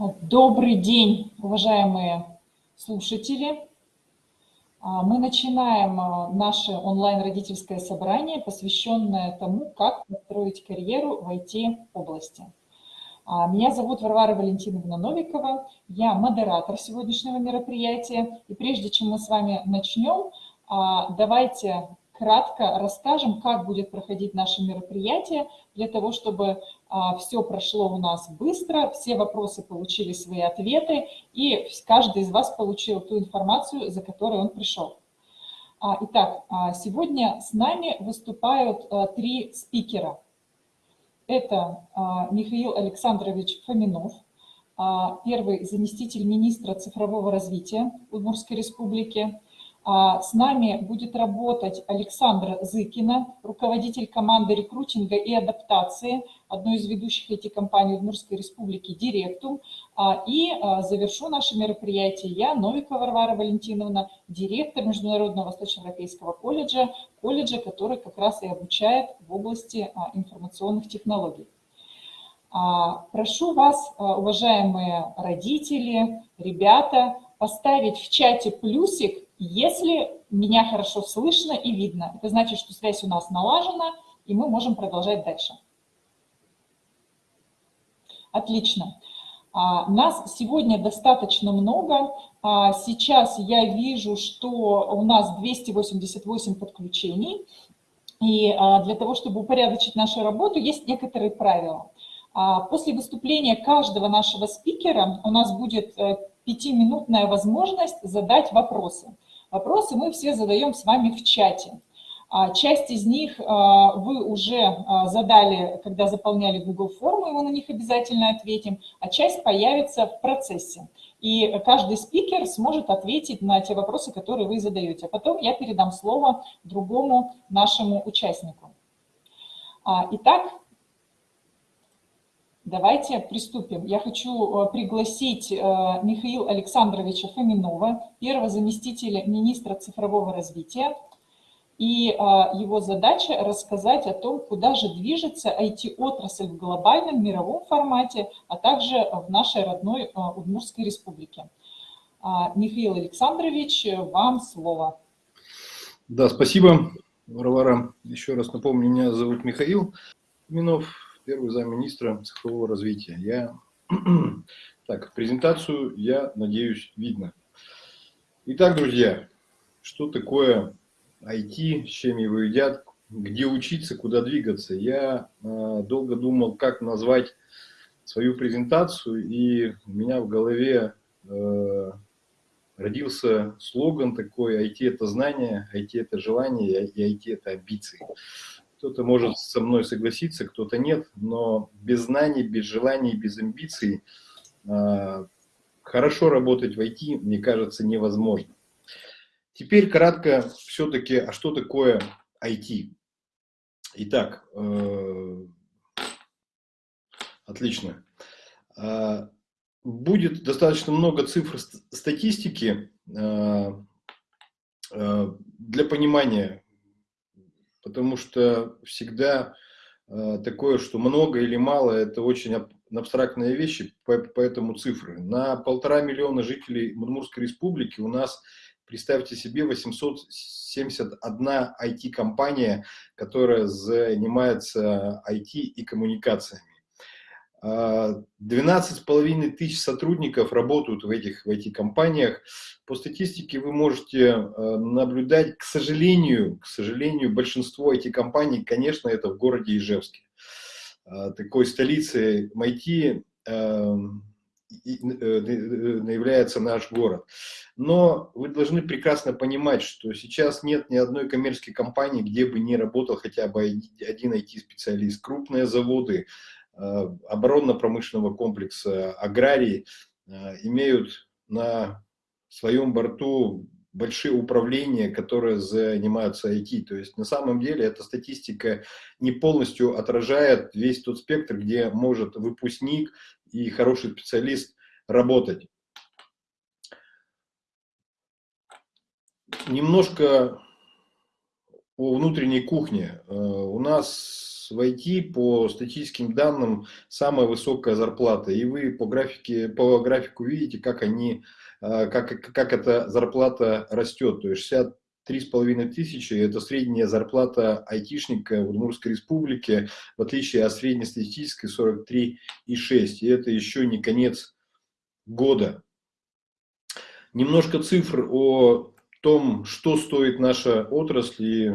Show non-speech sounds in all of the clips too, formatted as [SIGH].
Добрый день, уважаемые слушатели. А, мы начинаем а, наше онлайн-родительское собрание, посвященное тому, как построить карьеру в IT-области. А, меня зовут Варвара Валентиновна Новикова, я модератор сегодняшнего мероприятия. И прежде чем мы с вами начнем, давайте кратко расскажем, как будет проходить наше мероприятие, для того, чтобы все прошло у нас быстро, все вопросы получили свои ответы, и каждый из вас получил ту информацию, за которой он пришел. А, итак, а, сегодня с нами выступают а, три спикера. Это а, Михаил Александрович Фоминов, а, первый заместитель министра цифрового развития Удмуртской республики, а, с нами будет работать Александра Зыкина, руководитель команды рекрутинга и адаптации одной из ведущих IT-компаний Удмуртской республики «Директум». А, и а, завершу наше мероприятие я, Новикова Варвара Валентиновна, директор Международного Восточноевропейского колледжа, колледжа, который как раз и обучает в области информационных технологий. Прошу вас, уважаемые родители, ребята, поставить в чате плюсик, если меня хорошо слышно и видно. Это значит, что связь у нас налажена, и мы можем продолжать дальше. Отлично. А, нас сегодня достаточно много. А, сейчас я вижу, что у нас 288 подключений. И а, для того, чтобы упорядочить нашу работу, есть некоторые правила. После выступления каждого нашего спикера у нас будет э, пятиминутная возможность задать вопросы. Вопросы мы все задаем с вами в чате. А, часть из них а, вы уже а, задали, когда заполняли Google форму, и мы на них обязательно ответим, а часть появится в процессе. И каждый спикер сможет ответить на те вопросы, которые вы задаете. А потом я передам слово другому нашему участнику. Итак, Давайте приступим. Я хочу пригласить Михаила Александровича Фоминова, первого заместителя министра цифрового развития. И э, его задача рассказать о том, куда же движется IT-отрасль в глобальном мировом формате, а также в нашей родной Удмуртской республике. Михаил Александрович, вам слово. Да, спасибо, Варвара. Еще раз напомню, меня зовут Михаил Минов, первый замминистра цифрового развития. Я... [CLEARS THROAT] Так, презентацию, я надеюсь, видно. Итак, друзья, что такое IT, с чем его едят, где учиться, куда двигаться. Я э, долго думал, как назвать свою презентацию, и у меня в голове э, родился слоган такой «IT – это знание, IT – это желание, и IT – это амбиции». Кто-то может со мной согласиться, кто-то нет, но без знаний, без желаний, без амбиций э, хорошо работать в IT, мне кажется, невозможно. Теперь кратко все-таки, а что такое IT? Итак, э, отлично. Э, будет достаточно много цифр статистики э, для понимания потому что всегда такое, что много или мало, это очень абстрактные вещи, поэтому цифры. На полтора миллиона жителей Мурмурской республики у нас, представьте себе, 871 IT-компания, которая занимается IT и коммуникациями. 12,5 тысяч сотрудников работают в этих, в этих компаниях. По статистике вы можете э, наблюдать, к сожалению, к сожалению, большинство этих компаний, конечно, это в городе Ижевске. Э, такой столицей MIT э, является наш город. Но вы должны прекрасно понимать, что сейчас нет ни одной коммерческой компании, где бы не работал хотя бы один IT-специалист. Крупные заводы, Э, оборонно-промышленного комплекса, аграрии э, имеют на своем борту большие управления, которые занимаются IT. То есть на самом деле эта статистика не полностью отражает весь тот спектр, где может выпускник и хороший специалист работать. Немножко о внутренней кухне. Э, у нас в IT по статистическим данным самая высокая зарплата. И вы по, графике, по графику видите, как, они, э, как, как эта зарплата растет. То есть 63,5 тысячи – это средняя зарплата айтишника в Удмуртской республике, в отличие от среднестатистической 43,6. И это еще не конец года. Немножко цифр о том, что стоит наша отрасль и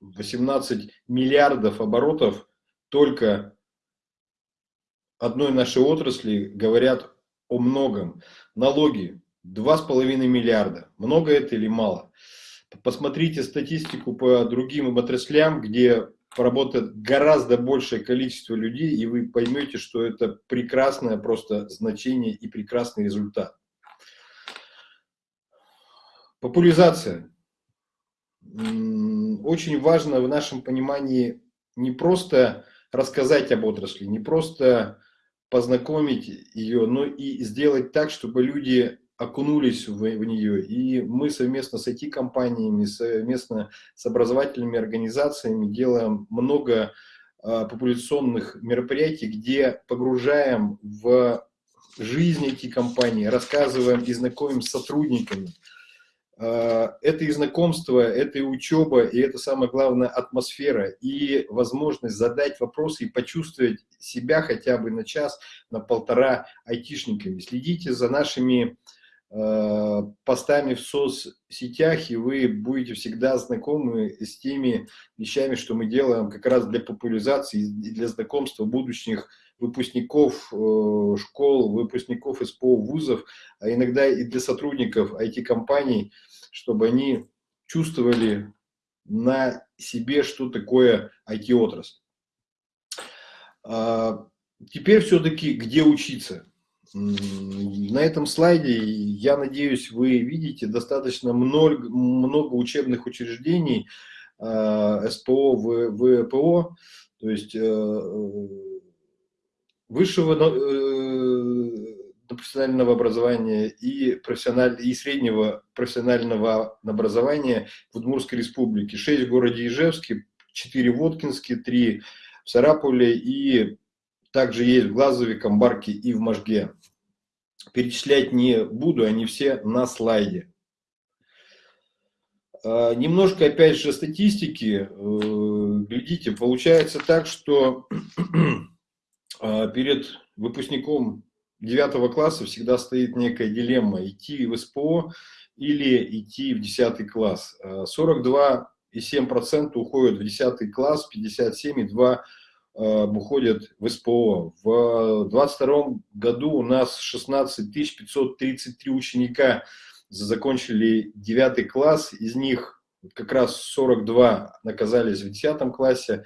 18 миллиардов оборотов только одной нашей отрасли говорят о многом. Налоги 2,5 миллиарда. Много это или мало? Посмотрите статистику по другим отраслям, где поработает гораздо большее количество людей, и вы поймете, что это прекрасное просто значение и прекрасный результат. Популяризация очень важно в нашем понимании не просто рассказать об отрасли, не просто познакомить ее, но и сделать так, чтобы люди окунулись в, в нее. И мы совместно с IT-компаниями, совместно с образовательными организациями делаем много э, популяционных мероприятий, где погружаем в жизнь эти компании, рассказываем и знакомим с сотрудниками, а, это и знакомство, это и учеба, и это самое главное атмосфера, и возможность задать вопросы и почувствовать себя хотя бы на час, на полтора айтишниками. Следите за нашими э, постами в соцсетях, и вы будете всегда знакомы с теми вещами, что мы делаем как раз для популяризации и для знакомства будущих выпускников э, школ, выпускников СПО вузов, а иногда и для сотрудников IT-компаний, чтобы они чувствовали на себе, что такое IT-отрасль. А, теперь все-таки где учиться? На этом слайде, я надеюсь, вы видите достаточно много, много учебных учреждений а, СПО, ВПО, то есть э, высшего э, профессионального образования и, профессиональ... и среднего профессионального образования в Удмуртской республике. Шесть в городе Ижевске, четыре в Воткинске, три в Сарапуле и также есть в Глазове, Камбарке и в Можге. Перечислять не буду, они все на слайде. А, немножко, опять же, статистики. Э, глядите, получается так, что [CLEARS THROAT] а, перед выпускником девятого класса всегда стоит некая дилемма, идти в СПО или идти в 10 класс. 42,7% э, уходят в 10 класс, 57,2% э, уходят в СПО. В 2022 году у нас 16 533 ученика закончили 9 класс, из них как раз 42 оказались в 10 классе,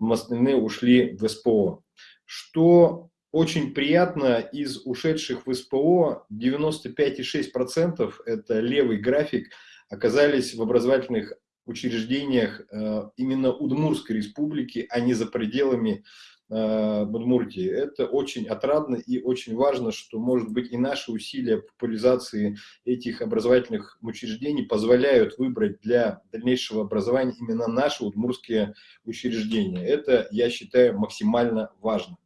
остальные ушли в СПО. Что очень приятно из ушедших в СПО 95,6% это левый график оказались в образовательных учреждениях э, именно Удмурской республики, а не за пределами э, Удмуртии. Это очень отрадно и очень важно, что, может быть, и наши усилия популяризации этих образовательных учреждений позволяют выбрать для дальнейшего образования именно наши удмурские учреждения. Это, я считаю, максимально важно.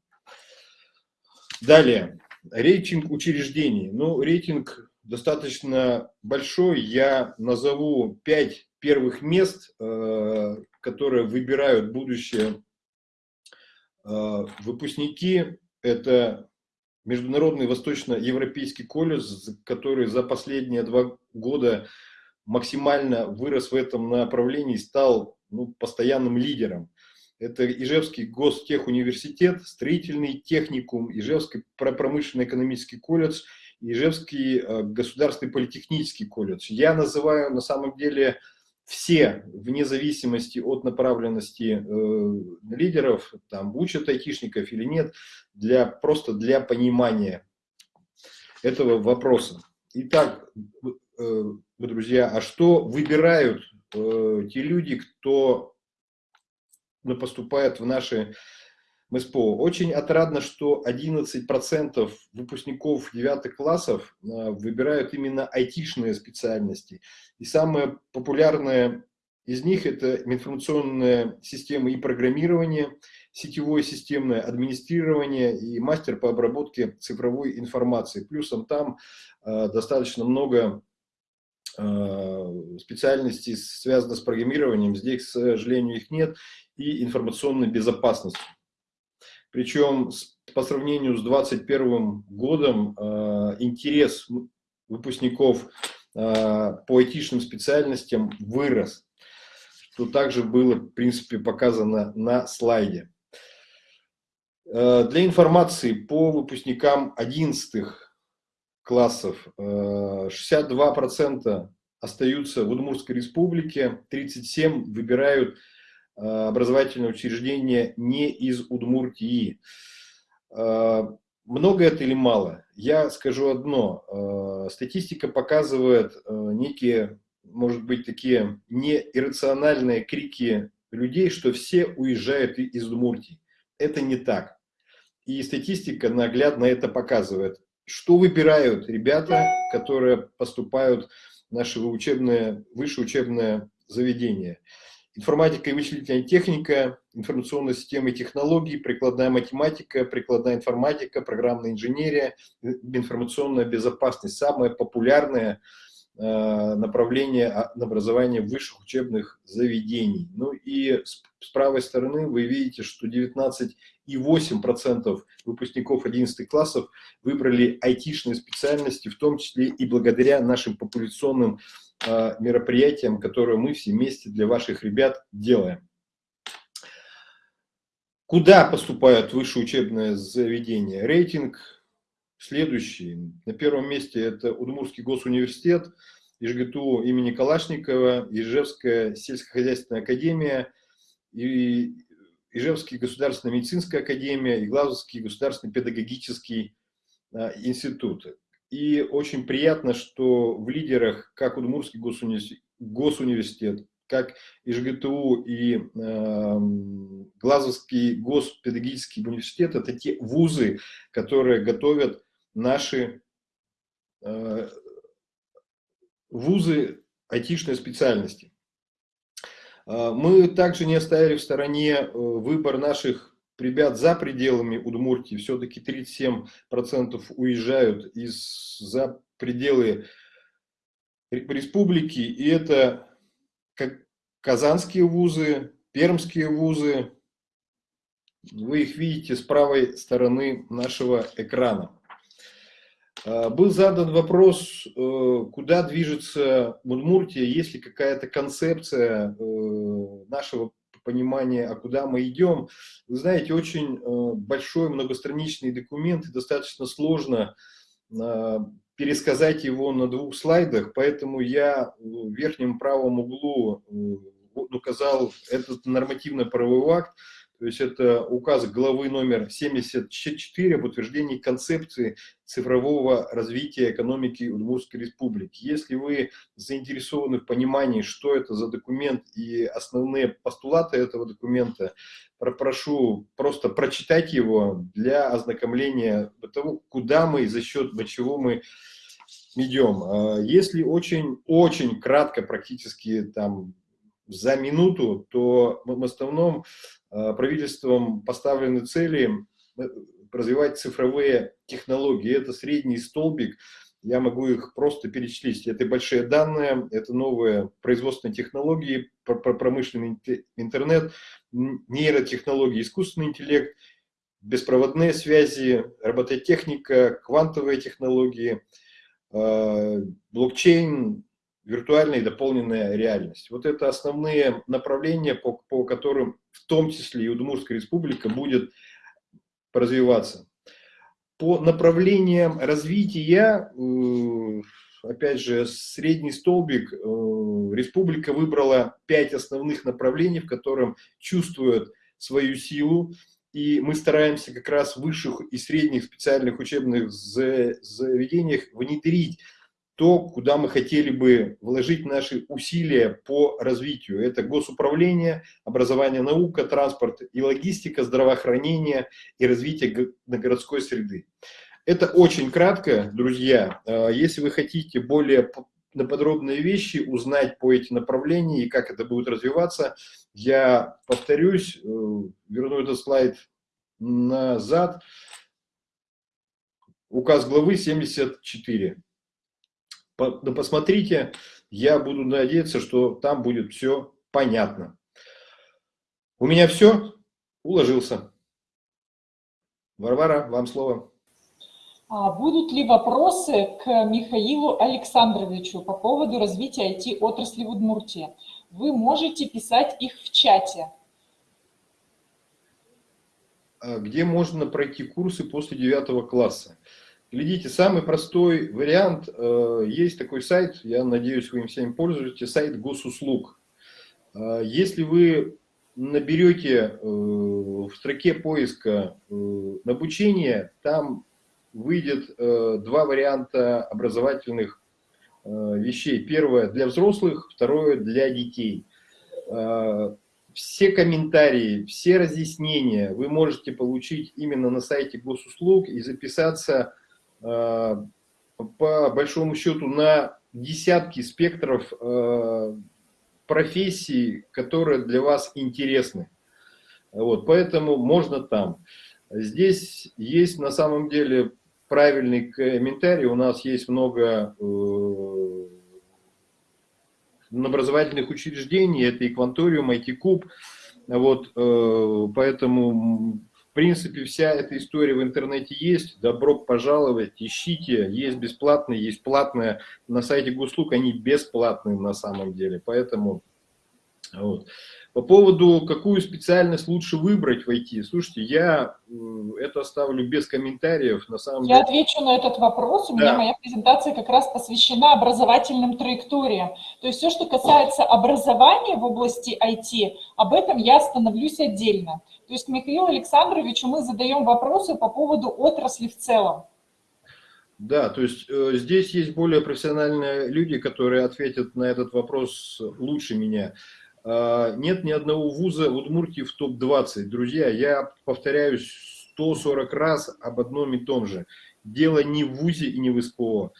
Далее, рейтинг учреждений. Ну, рейтинг достаточно большой. Я назову пять первых мест, э, которые выбирают будущие э, выпускники. Это Международный Восточноевропейский колледж, который за последние два года максимально вырос в этом направлении и стал ну, постоянным лидером. Это Ижевский гостехуниверситет, строительный техникум, Ижевский промышленно-экономический колледж, Ижевский э, государственный политехнический колледж. Я называю на самом деле все, вне зависимости от направленности э, лидеров, там учат айтишников или нет, для, просто для понимания этого вопроса. Итак, э, друзья, а что выбирают э, те люди, кто поступает в наши МСПО. Очень отрадно, что 11% выпускников 9 классов а, выбирают именно айтишные специальности. И самые популярные из них это информационная система и программирование, сетевое системное администрирование и мастер по обработке цифровой информации. Плюсом там э, достаточно много э, специальностей, связанных с программированием. Здесь, к сожалению, их нет. И информационной безопасностью. Причем по сравнению с 2021 годом э, интерес выпускников э, по айтишным специальностям вырос, что также было, в принципе, показано на слайде. Э, для информации по выпускникам 11 классов 62% остаются в Удмуртской республике, 37% выбирают образовательное учреждение не из Удмуртии. Много это или мало? Я скажу одно. Статистика показывает некие, может быть, такие неиррациональные крики людей, что все уезжают из Удмуртии. Это не так. И статистика наглядно это показывает. Что выбирают ребята, которые поступают в наши учебные, высшее учебное заведение? Информатика и вычислительная техника, информационные системы и технологии, прикладная математика, прикладная информатика, программная инженерия, информационная безопасность. Самое популярное Э, направление образования высших учебных заведений. Ну и с, правой стороны вы видите, что 19,8% выпускников 11 классов выбрали айтишные специальности, в том числе и благодаря нашим популяционным э, мероприятиям, которые мы все вместе для ваших ребят делаем. Куда поступают высшие учебные заведения? Рейтинг Следующий. На первом месте это Удмуртский госуниверситет, ИЖГТУ имени Калашникова, Ижевская сельскохозяйственная академия, и Ижевский государственная медицинская академия и Глазовский государственный педагогический а, институт. И очень приятно, что в лидерах как Удмуртский госуниверситет, госуниверситет как ИЖГТУ и э, Глазовский госпедагогический университет, это те вузы, которые готовят наши э, вузы айтишной специальности. Э, мы также не оставили в стороне э, выбор наших ребят за пределами Удмуртии. Все-таки 37% уезжают из, за пределы республики. И это как казанские вузы, пермские вузы. Вы их видите с правой стороны нашего экрана. А, был задан вопрос, э, куда движется Удмуртия, есть ли какая-то концепция э, нашего понимания, а куда мы идем. Вы знаете, очень э, большой многостраничный документ, и достаточно сложно пересказать его на двух слайдах, поэтому я в верхнем правом углу указал этот нормативно-правовой акт, то есть это указ главы номер 74 об утверждении концепции цифрового развития экономики Удмуртской республики. Если вы заинтересованы в понимании, что это за документ и основные постулаты этого документа, прошу просто прочитать его для ознакомления того, куда мы и за счет чего мы идем. А если очень-очень кратко, практически там за минуту, то в основном Э, правительством поставлены цели э, развивать цифровые технологии. Это средний столбик, я могу их просто перечислить. Это большие данные, это новые производственные технологии, промышленный интернет, нейротехнологии, искусственный интеллект, беспроводные связи, робототехника, квантовые технологии, э, блокчейн, виртуальная и дополненная реальность. Вот это основные направления, по, по которым в том числе и Удмуртская республика будет развиваться. По направлениям развития, э, опять же, средний столбик, э, республика выбрала пять основных направлений, в котором чувствует свою силу, и мы стараемся как раз в высших и средних специальных учебных заведениях внедрить то, куда мы хотели бы вложить наши усилия по развитию. Это госуправление, образование, наука, транспорт и логистика, здравоохранение и развитие городской среды. Это очень кратко, друзья. А, если вы хотите более на подробные вещи, узнать по этим направлениям и как это будет развиваться. Я повторюсь, э, верну этот слайд назад. Указ главы 74. Да посмотрите, я буду надеяться, что там будет все понятно. У меня все, уложился. Варвара, вам слово. А будут ли вопросы к Михаилу Александровичу по поводу развития IT-отрасли в Удмуртии? Вы можете писать их в чате. А где можно пройти курсы после 9 класса? Глядите, самый простой вариант, э, есть такой сайт, я надеюсь, вы им всем пользуетесь, сайт госуслуг. Э, если вы наберете э, в строке поиска обучение, там выйдет два варианта образовательных вещей. Первое для взрослых, второе для детей. Все комментарии, все разъяснения вы можете получить именно на сайте госуслуг и записаться по большому счету на десятки спектров э, профессий, которые для вас интересны. Вот, поэтому можно там. Здесь есть на самом деле правильный комментарий. У нас есть много э, образовательных учреждений. Это и Кванториум, IT-куб. Вот, э, поэтому в принципе, вся эта история в интернете есть. Добро пожаловать, ищите. Есть бесплатные, есть платные. На сайте Гуслуг они бесплатные на самом деле. Поэтому вот. По поводу, какую специальность лучше выбрать в IT, слушайте, я это оставлю без комментариев. На самом я деле... отвечу на этот вопрос. У да. меня моя презентация как раз посвящена образовательным траекториям. То есть все, что касается образования в области IT, об этом я остановлюсь отдельно. То есть Михаилу Александровичу мы задаем вопросы по поводу отрасли в целом. Да, то есть э, здесь есть более профессиональные люди, которые ответят на этот вопрос лучше меня. А, нет ни одного вуза Удмуртии в топ-20. Друзья, я повторяюсь 140 раз об одном и том же. Дело не в ВУЗе и не в СПО.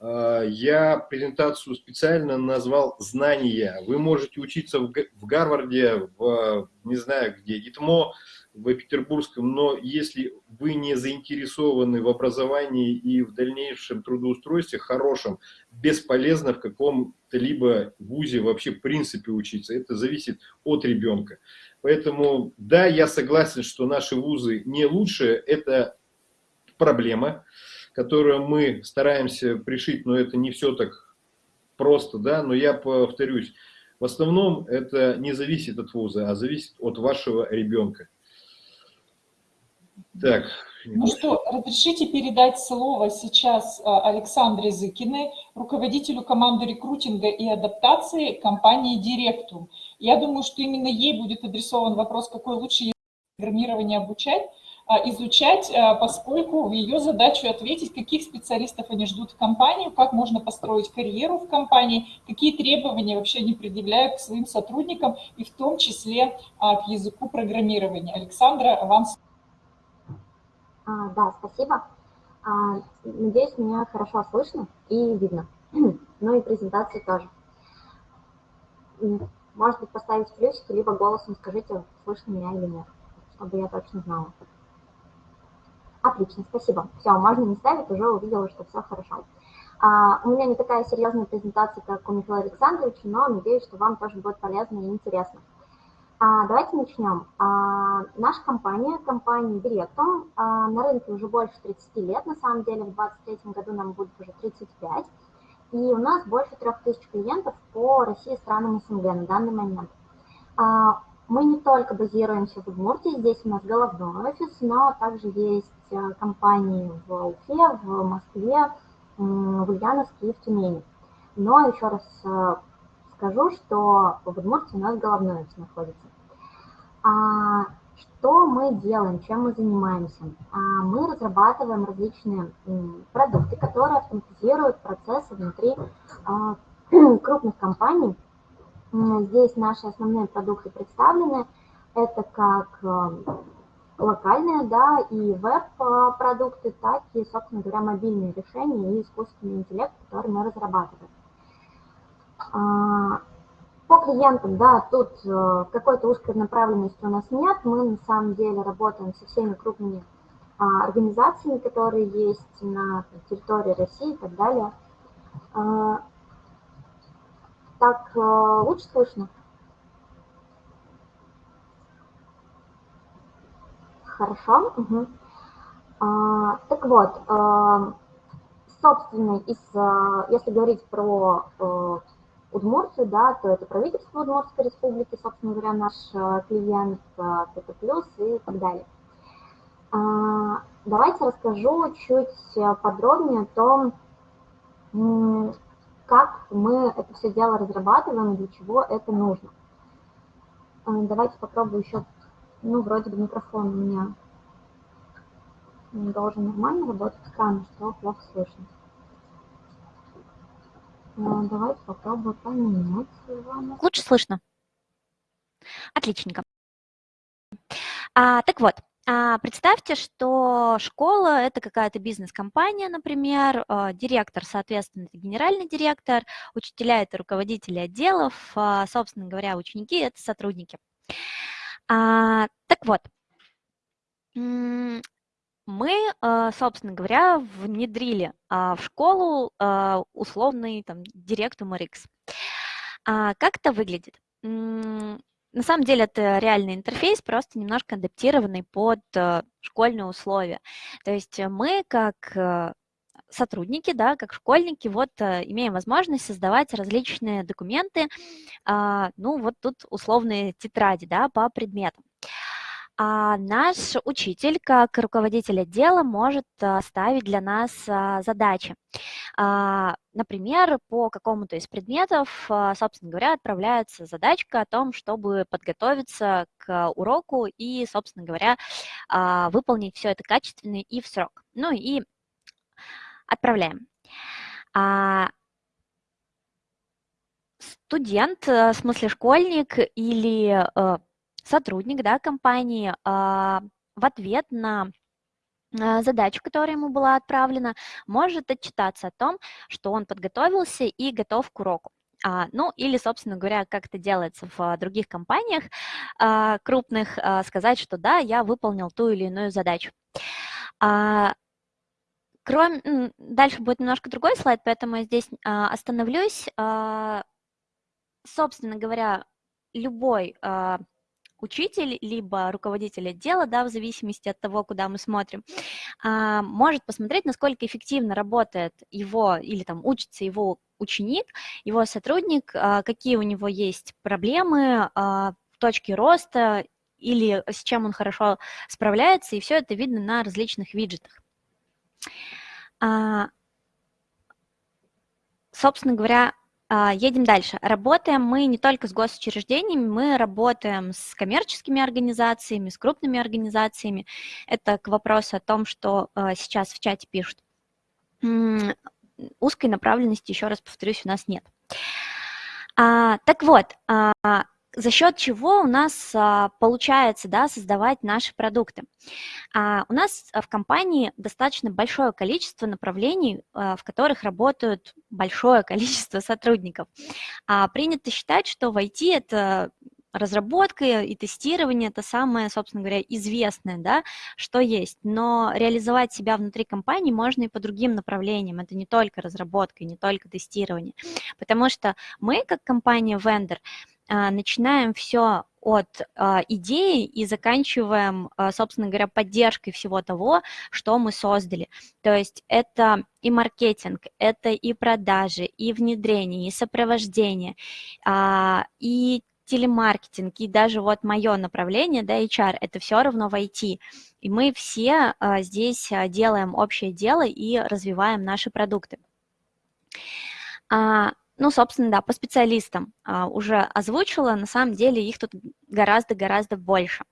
А, я презентацию специально назвал «Знания». Вы можете учиться в Гарварде, в, не знаю где, ИТМО, в Петербургском, но если вы не заинтересованы в образовании и в дальнейшем трудоустройстве хорошем, бесполезно в каком-то либо вузе вообще в принципе учиться. Это зависит от ребенка. Поэтому, да, я согласен, что наши вузы не лучшие, это проблема, которую мы стараемся пришить, но это не все так просто, да, но я повторюсь, в основном это не зависит от вуза, а зависит от вашего ребенка. Так. Ну что, разрешите передать слово сейчас а, Александре Зыкиной, руководителю команды рекрутинга и адаптации компании Директум. Я думаю, что именно ей будет адресован вопрос, какой лучше язык программирования обучать, а, изучать, а, поскольку в ее задачу ответить, каких специалистов они ждут в компании, как можно построить карьеру в компании, какие требования вообще они предъявляют к своим сотрудникам, и в том числе к языку программирования. Александра, вам слово. А, да, спасибо. А, надеюсь, меня хорошо слышно и видно. [CLEARS THROAT] ну и презентации тоже. Может быть, поставить плюсики, либо голосом скажите, слышно меня или нет, чтобы я точно знала. Отлично, спасибо. Все, можно не ставить, уже увидела, что все хорошо. А, у меня не такая серьезная презентация, как у Михаила Александровича, но надеюсь, что вам тоже будет полезно и интересно. А, давайте начнем. А, наша компания, компания Directum, а, на рынке уже больше 30 лет, на самом деле в 2023 году нам будет уже 35, и у нас больше 3000 клиентов по России и странам СНГ на данный момент. Мы не только базируемся в Удмуртии, здесь у нас головной офис, но также есть а, компании в Уфе, в Москве, в Ульяновске и в Тюмени. Но еще раз а, скажу, что в Удмуртии у нас головной офис находится. А, что мы делаем, чем мы занимаемся? А, мы разрабатываем различные продукты, которые автоматизируют процессы внутри а, [CLEARS THROAT] крупных компаний. Здесь наши основные продукты представлены. Это как локальные, да, и веб-продукты, так и, собственно говоря, мобильные решения и искусственный интеллект, который мы разрабатываем. А, по клиентам, да, тут э, какой-то узкой направленности у нас нет. Мы на самом деле работаем со всеми крупными а, организациями, которые есть на территории России и так далее. А, так, э, лучше слышно? Хорошо. Угу. Так вот, а, собственно, из, если говорить про Удмуртию, да, то это правительство Удмуртской республики, собственно говоря, наш а, клиент, а, ПТ+, и так далее. А, давайте расскажу чуть подробнее о том, как мы это все дело разрабатываем и для чего это нужно. Давайте попробую еще ну, вроде бы микрофон у меня должен нормально работать, странно, что плохо слышно. А, давайте попробую поменять его. Лучше слышно. Отличненько. А, так вот, а, представьте, что школа – это какая-то бизнес-компания, например, а, директор, соответственно, это генеральный директор, учителя – это руководители отделов, собственно говоря, ученики – это сотрудники. Так вот, мы, а, собственно говоря, внедрили а, в школу а, условный там, директум RX. Как это выглядит? На самом деле это реальный интерфейс, просто немножко адаптированный под школьные условия. То есть мы как сотрудники, да, как школьники, вот имеем возможность создавать различные документы, ну вот тут условные тетради, да, по предметам. А наш учитель, как руководитель отдела, может ставить для нас задачи. Например, по какому-то из предметов, собственно говоря, отправляется задачка о том, чтобы подготовиться к уроку и, собственно говоря, выполнить все это качественно и в срок. Ну и отправляем. А студент, э, в смысле школьник или э, сотрудник да, компании а, в ответ на а, задачу, которая ему была отправлена, может отчитаться о том, что он подготовился и готов к уроку. А, ну, или, собственно говоря, как это делается в других компаниях а, крупных, а, сказать, что да, я выполнил ту или иную задачу. А, кроме, дальше будет немножко другой слайд, поэтому я здесь а, остановлюсь. А, собственно говоря, любой а, учитель, либо руководитель отдела, да, в зависимости от того, куда мы смотрим, а, может посмотреть, насколько эффективно работает его или там учится его ученик, его сотрудник, а, какие у него есть проблемы, а, точки роста или с чем он хорошо справляется, и все это видно на различных виджетах. Собственно говоря, едем дальше. Работаем мы не только с госучреждениями, мы работаем с коммерческими организациями, с крупными организациями. Это к вопросу о том, что а, сейчас в чате пишут. Узкой направленности, еще раз повторюсь, у нас нет. А, так вот, за счет чего у нас а, получается да, создавать наши продукты. А, у нас в компании достаточно большое количество направлений, а, в которых работают большое [LAUGHS] количество сотрудников. Принято считать, что в IT это разработка и тестирование – это самое, собственно говоря, известное, да, что есть. Но реализовать себя внутри компании можно и по другим направлениям. Это не только разработка, не только тестирование. Потому что мы, как компания-вендор, а, начинаем все от а, идеи и заканчиваем, а, собственно говоря, поддержкой всего того, что мы создали. То есть это и маркетинг, это и продажи, и внедрение, и сопровождение, и телемаркетинг, и даже вот мое направление, да, HR, это все равно в IT. И мы все здесь делаем общее дело и развиваем наши продукты. Ну, собственно, да, по специалистам а, уже озвучила, на самом деле их тут гораздо-гораздо больше.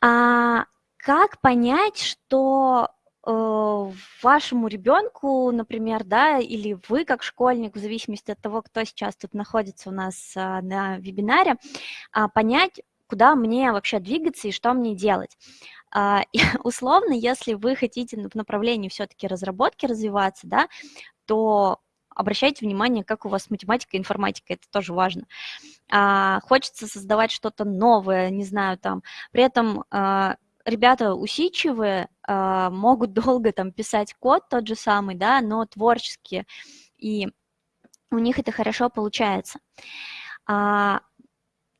А, как понять, что э, вашему ребенку, например, да, или вы как школьник, в зависимости от того, кто сейчас тут находится у нас а, на вебинаре, а, понять, куда мне вообще двигаться и что мне делать. [LAUGHS] И, условно, если вы хотите в направлении все-таки разработки развиваться, да, то обращайте внимание, как у вас математика и информатика, это тоже важно. А, хочется создавать что-то новое, не знаю, там, при этом а, ребята усидчивые, а, могут [LAUGHS] долго там писать код тот же самый, да, но творческие, и у них это хорошо получается. А,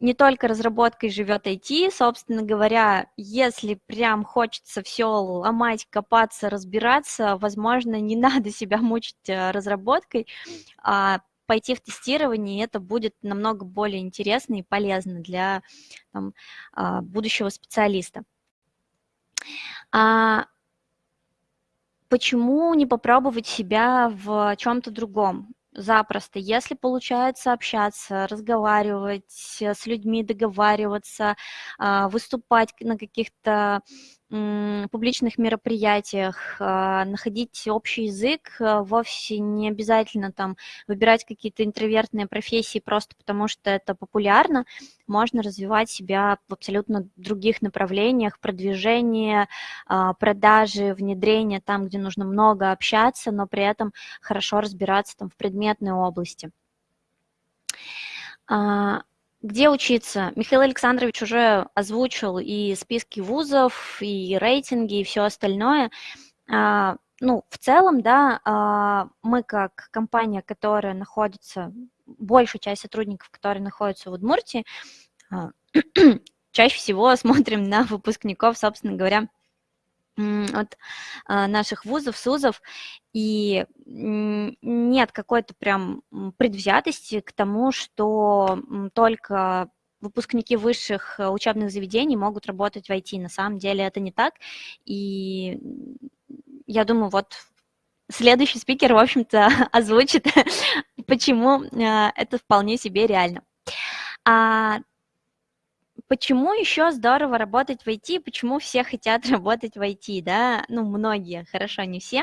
не только разработкой живет IT, собственно говоря, если прям хочется все ломать, копаться, разбираться, возможно, не [LAUGHS] надо себя мучить э, разработкой, а пойти в тестирование, это будет намного более интересно и полезно для там, а, будущего специалиста. А почему не попробовать себя в чем-то другом? Запросто. Если получается общаться, разговаривать с людьми, договариваться, а, выступать на каких-то публичных мероприятиях, а, находить общий язык, а, вовсе не обязательно там выбирать какие-то интровертные профессии просто потому, что это популярно, можно развивать себя в абсолютно других направлениях, продвижение, а, продажи, внедрение там, где нужно много общаться, но при этом хорошо разбираться там в предметной области. Где учиться? Михаил Александрович уже озвучил и списки вузов, и рейтинги, и все остальное. А, ну, в целом, да, а, мы как компания, которая находится, большая часть сотрудников, которые находятся в Удмуртии, а, [CLEARS THROAT] чаще всего смотрим на выпускников, собственно говоря, от наших вузов, СУЗов, и нет какой-то прям предвзятости к тому, что только выпускники высших э, учебных заведений могут работать в IT. На самом деле это не так, и я думаю, вот следующий спикер, в общем-то, [LAUGHS] озвучит, [LAUGHS] почему э, это вполне себе реально. А Почему еще здорово работать в IT, почему все хотят [LAUGHS] работать в IT, да, ну, многие, хорошо, не все.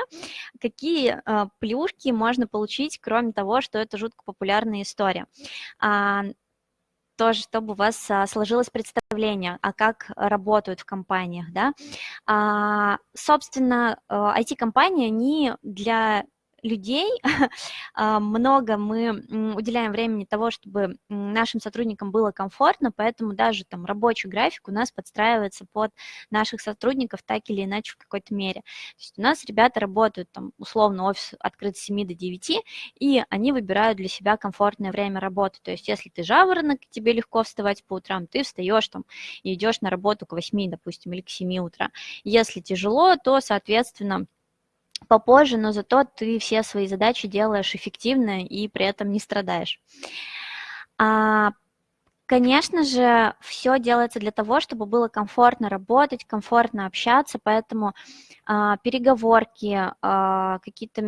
Какие э, плюшки можно получить, кроме того, что это жутко популярная история? А, тоже, чтобы у вас а, сложилось представление, а как работают в компаниях, да. А, собственно, IT-компании, они для людей, [LAUGHS] а, много мы уделяем времени того, чтобы нашим сотрудникам было комфортно, поэтому даже там рабочий график у нас подстраивается под наших сотрудников так или иначе в какой-то мере. То есть у нас ребята работают там условно офис открыт с 7 до 9, и они выбирают для себя комфортное время работы. То есть если ты жаворонок, тебе легко вставать по утрам, ты встаешь там и идешь на работу к 8, допустим, или к 7 утра. Если тяжело, то, соответственно, попозже, но зато ты все свои задачи делаешь эффективно и при этом не страдаешь. А, конечно же, все делается для того, чтобы было комфортно работать, комфортно общаться, поэтому а, переговорки, а, какие-то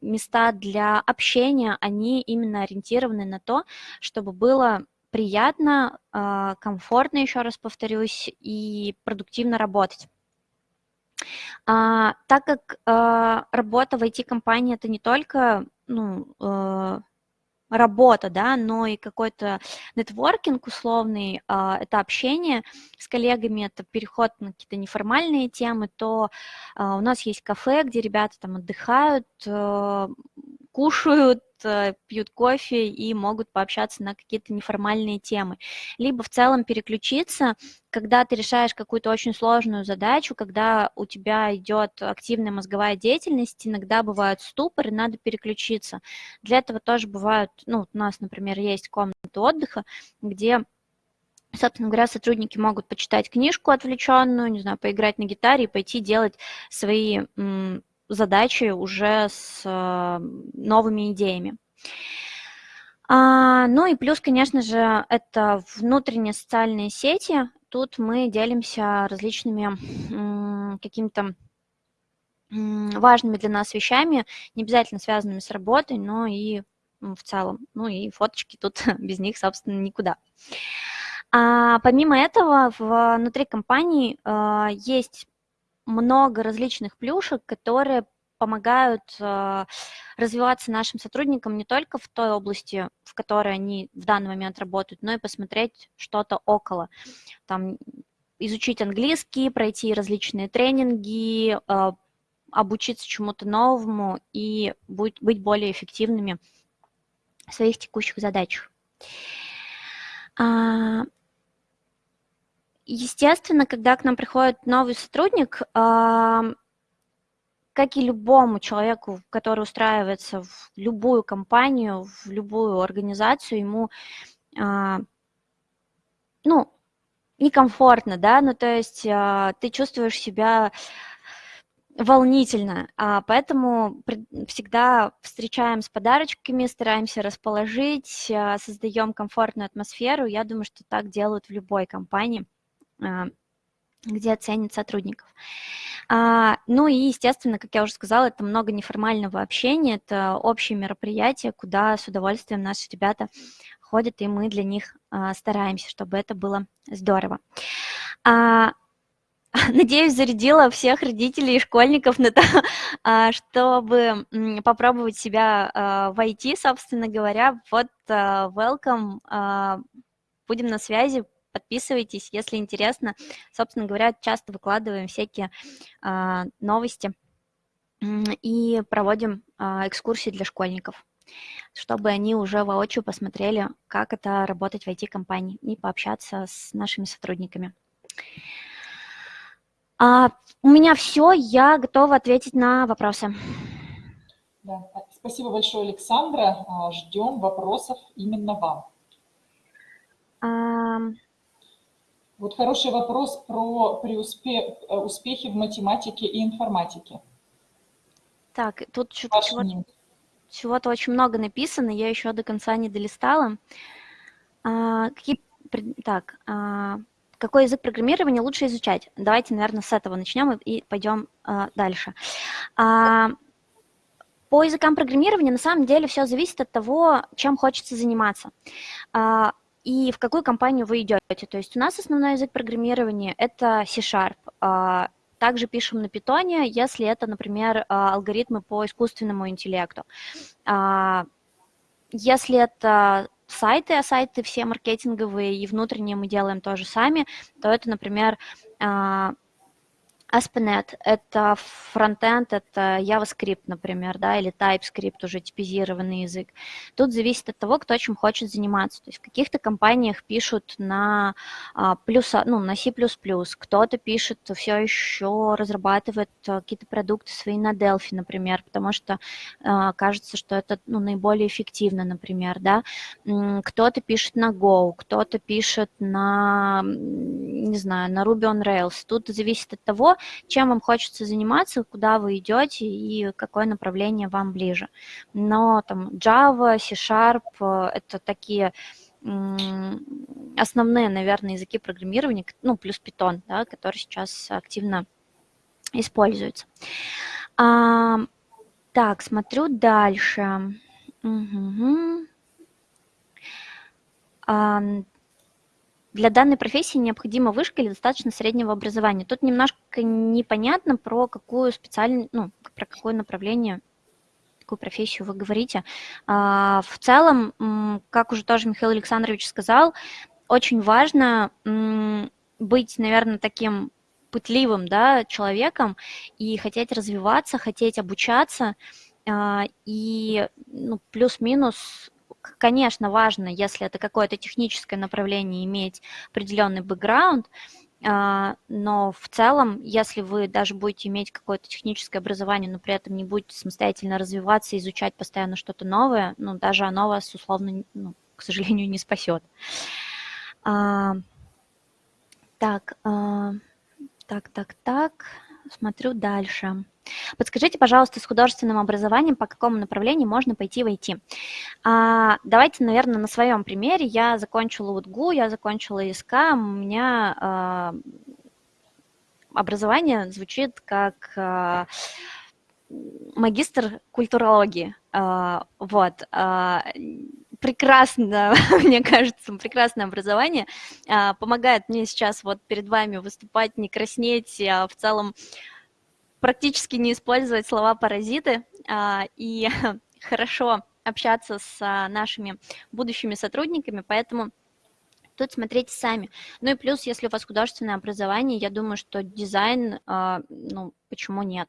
места для общения, они именно ориентированы на то, чтобы было приятно, а, комфортно, еще раз повторюсь, и продуктивно работать. А, так как а, работа в IT-компании это не только ну, а, работа, да, но и какой-то нетворкинг условный, а, это общение с коллегами, это переход на какие-то неформальные темы, то а, у нас есть кафе, где ребята там отдыхают, а, кушают, Э, пьют кофе и могут пообщаться на какие-то неформальные темы. Либо в целом переключиться, когда ты решаешь какую-то очень сложную задачу, когда у тебя идет активная мозговая деятельность, иногда бывают ступоры, надо переключиться. Для этого тоже бывают, ну, у нас, например, есть комната отдыха, где собственно говоря, сотрудники могут почитать книжку отвлеченную, не знаю, поиграть на гитаре и пойти делать свои задачи уже с э, новыми идеями. А, ну и плюс, конечно же, это внутренние социальные сети. Тут мы делимся различными какими-то важными для нас вещами, не обязательно связанными с работой, но и в целом. Ну и фоточки тут [LAUGHS] без них, собственно, никуда. А помимо этого, внутри компании э, есть много различных плюшек, которые помогают э, развиваться нашим сотрудникам не только в той области, в которой они в данный момент работают, но и посмотреть что-то около. Там, изучить английский, пройти различные тренинги, э, обучиться чему-то новому и быть, быть более эффективными в своих текущих задачах. А, естественно, когда к нам приходит новый сотрудник, а, как и любому человеку, который устраивается в любую компанию, в любую организацию, ему, а, ну, некомфортно, да, ну, то есть ты чувствуешь себя волнительно, а поэтому всегда встречаем с подарочками, стараемся расположить, а, создаем комфортную атмосферу. Я думаю, что так делают в любой компании, а, где ценят сотрудников. А, ну и, естественно, как я уже сказала, это много неформального общения, это общее мероприятие, куда с удовольствием наши ребята ходят, и мы для них стараемся, чтобы это было здорово. [LAUGHS] Надеюсь, зарядила всех родителей и школьников на то, [LAUGHS] а, чтобы попробовать себя а, в IT, собственно говоря. Вот, а, welcome, будем на связи, подписывайтесь, если интересно. Собственно говоря, часто выкладываем всякие новости и проводим экскурсии для школьников чтобы они уже воочию посмотрели, как это работать в IT-компании и пообщаться с нашими сотрудниками. А, у меня все, я готова ответить на вопросы. Да. Спасибо большое, Александра. А, ждем вопросов именно вам. А... Вот хороший вопрос про преуспех, э, успехи в математике и информатике. Так, тут чего-то чего очень много написано, я еще до конца не долистала. А, какие, так, а, какой язык программирования лучше изучать? Давайте, наверное, с этого начнем и, пойдем а, дальше. А, по языкам программирования на самом деле все зависит от того, чем хочется заниматься а, и в какую компанию вы идете. То есть у нас основной язык программирования – это C-Sharp. А, также пишем на питоне, если это, например, а, алгоритмы по искусственному интеллекту. А, если это сайты, а сайты все маркетинговые и внутренние мы делаем тоже сами, то это, например, ASP.NET — это фронтенд, это JavaScript, например, да, или TypeScript, уже типизированный язык. Тут зависит от того, кто чем хочет заниматься. То есть в каких-то компаниях пишут на, а, плюс, ну, на C++, кто-то пишет, все еще разрабатывает а, какие-то продукты свои на Delphi, например, потому что а, кажется, что это ну, наиболее эффективно, например, да. Кто-то пишет на Go, кто-то пишет на, не знаю, на Ruby on Rails. Тут зависит от того, чем вам хочется заниматься, куда вы идете и какое направление вам ближе. Но там Java, C-Sharp – это такие основные, наверное, языки программирования, ну, плюс Python, да, который сейчас активно используется. А, так, смотрю дальше. Угу. А, для данной профессии необходима вышка или достаточно среднего образования. Тут немножко непонятно про какую специальную, ну, про какое направление, какую профессию вы говорите. А, в целом, как уже тоже Михаил Александрович сказал, очень важно быть, наверное, таким пытливым да, человеком и хотеть развиваться, хотеть обучаться, а, и ну, плюс-минус конечно, важно, если это какое-то техническое направление, иметь определенный бэкграунд, а, но в целом, если вы даже будете иметь какое-то техническое образование, но при этом не будете самостоятельно развиваться, изучать постоянно что-то новое, ну, даже оно вас, условно, ну, к сожалению, не спасет. А, так, а, так, так, так, смотрю дальше. Подскажите, пожалуйста, с художественным образованием, по какому направлению можно пойти в IT? А, давайте, наверное, на своем примере. Я закончила УТГУ, я закончила ИСК, у меня а, образование звучит как а, магистр культурологии. А, вот. А, прекрасно, [LAUGHS] мне кажется, прекрасное образование. А, помогает мне сейчас вот перед вами выступать, не краснеть, а в целом практически не использовать слова паразиты а, и [LAUGHS] хорошо общаться с а, нашими будущими сотрудниками, поэтому тут смотрите сами. Ну и плюс, если у вас художественное образование, я думаю, что дизайн, ну, почему нет?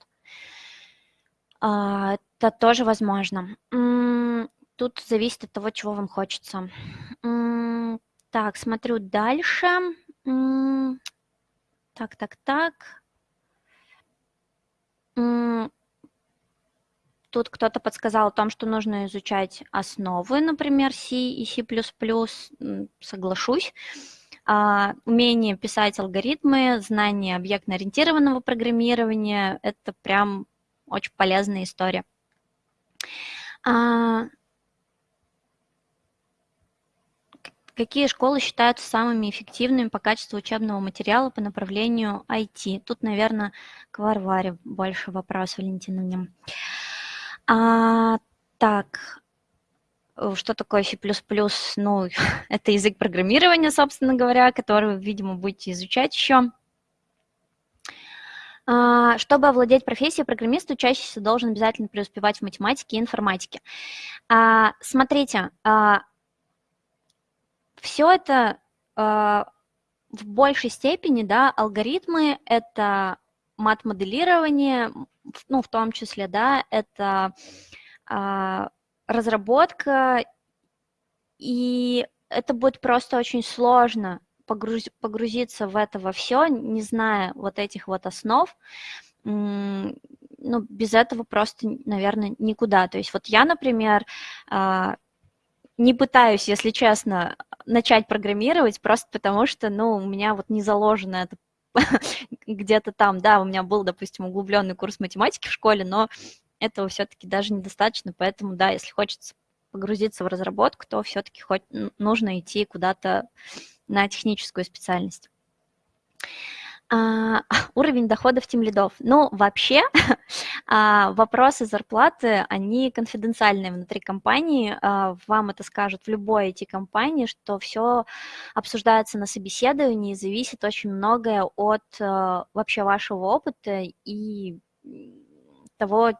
Это тоже возможно. Тут зависит от того, чего вам хочется. Так, смотрю дальше. Так, так, так. Тут кто-то подсказал о том, что нужно изучать основы, например, C и C++. Соглашусь. А, умение писать алгоритмы, знание объектно-ориентированного программирования – это прям очень полезная история. А, какие школы считаются самыми эффективными по качеству учебного материала по направлению IT? Тут, наверное, к Варваре больше вопрос, Валентиновне. А, так, что такое C++? Ну, [LAUGHS] это язык программирования, собственно говоря, который вы, видимо, будете изучать еще. А, чтобы овладеть профессией программиста, учащийся должен обязательно преуспевать в математике и информатике. А, смотрите, а, все это в большей степени, да, алгоритмы – это мат-моделирование, ну, в том числе, да, это разработка, и это будет просто очень сложно погруз, погрузиться в это во все, не зная вот этих вот основ, ну, без этого просто, наверное, никуда. То есть вот я, например, а, не пытаюсь, если честно, начать программировать, просто потому что, ну, у меня вот не заложено это [LAUGHS] где-то там, да, у меня был, допустим, углубленный курс математики в школе, но этого все-таки даже недостаточно, поэтому, да, если хочется погрузиться в разработку, то все-таки нужно идти куда-то на техническую специальность. А, [LAUGHS] уровень доходов тем лидов. Ну, вообще, [LAUGHS] а, вопросы зарплаты, они конфиденциальные внутри компании. А, вам это скажут в любой IT-компании, что все обсуждается на собеседовании, зависит очень многое от а, вообще вашего опыта и того,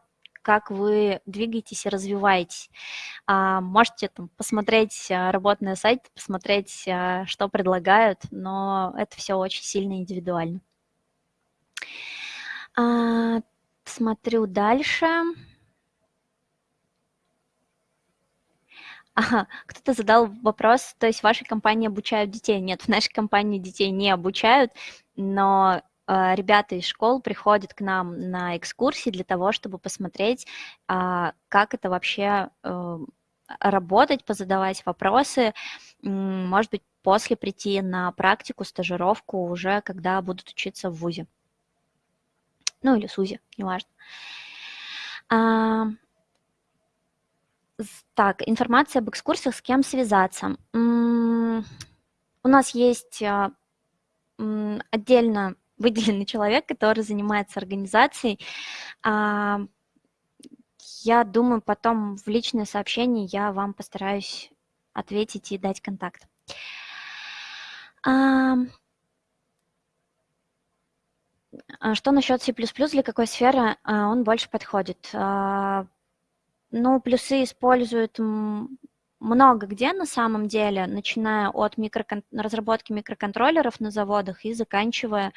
как вы двигаетесь и развиваетесь. А, можете там посмотреть а, работу на сайте, посмотреть, а, что предлагают, но это все очень сильно индивидуально. Смотрю дальше. Ага, кто-то задал вопрос, то есть в вашей компании обучают детей? Нет, в нашей компании детей не обучают, но ребята из школ приходят к нам на экскурсии для того, чтобы посмотреть, а, как это вообще э, работать, позадавать вопросы, может быть, после прийти на практику, стажировку уже, когда будут учиться в ВУЗе. Ну, или СУЗе, неважно. А, так, информация об экскурсиях, с кем связаться. У нас есть отдельно выделенный человек, который занимается организацией. А, я думаю, потом в личное сообщение я вам постараюсь ответить и дать контакт. А, а что насчет C++, для какой сферы он больше подходит? Ну, плюсы используют много где на самом деле, начиная от микрокон... разработки микроконтроллеров на заводах и заканчивая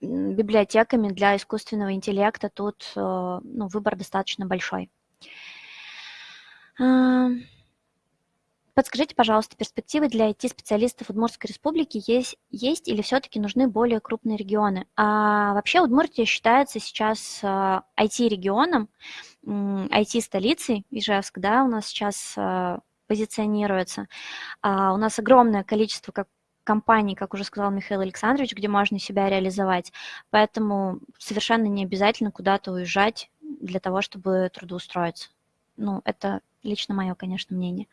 библиотеками для искусственного интеллекта, тут э, ну, выбор достаточно большой. Подскажите, пожалуйста, перспективы для IT-специалистов Удмуртской республики есть, есть или все-таки нужны более крупные регионы? А вообще Удмуртия считается сейчас IT-регионом, э, IT-столицей, Ижевск, да, у нас сейчас э, позиционируется. А у нас огромное количество как компаний, как уже сказал Михаил Александрович, где можно себя реализовать. Поэтому совершенно не обязательно куда-то уезжать для того, чтобы трудоустроиться. Ну, это лично мое, конечно, мнение.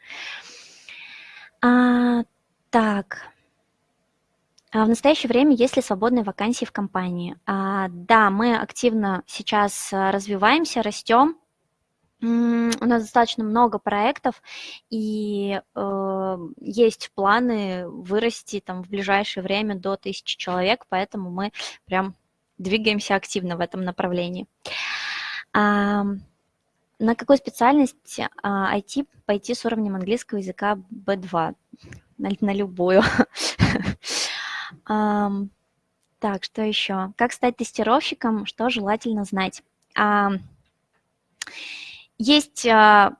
А, так. А в настоящее время есть ли свободные вакансии в компании? А, да, мы активно сейчас а, развиваемся, растем. У нас достаточно много проектов, и э, есть планы вырасти там в ближайшее время до тысячи человек, поэтому мы прям двигаемся активно в этом направлении. А, на какую специальность а, IT пойти с уровнем английского языка B2? На, на любую. [LAUGHS] Так, что еще? Как стать тестировщиком? Что желательно знать? Есть а,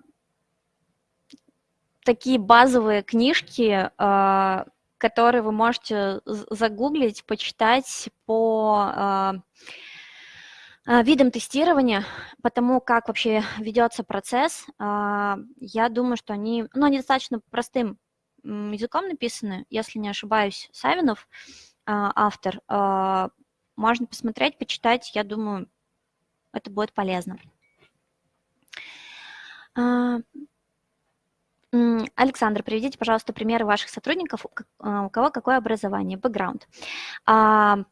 такие базовые книжки, а, которые вы можете загуглить, почитать по видам тестирования, по тому, как вообще ведется процесс. Я думаю, что они, ну, они достаточно простым языком написаны, если не ошибаюсь, Савинов, автор. Можно посмотреть, почитать, я думаю, это будет полезно. А, Александр, приведите, пожалуйста, примеры ваших сотрудников, а, у кого какое образование, бэкграунд. А,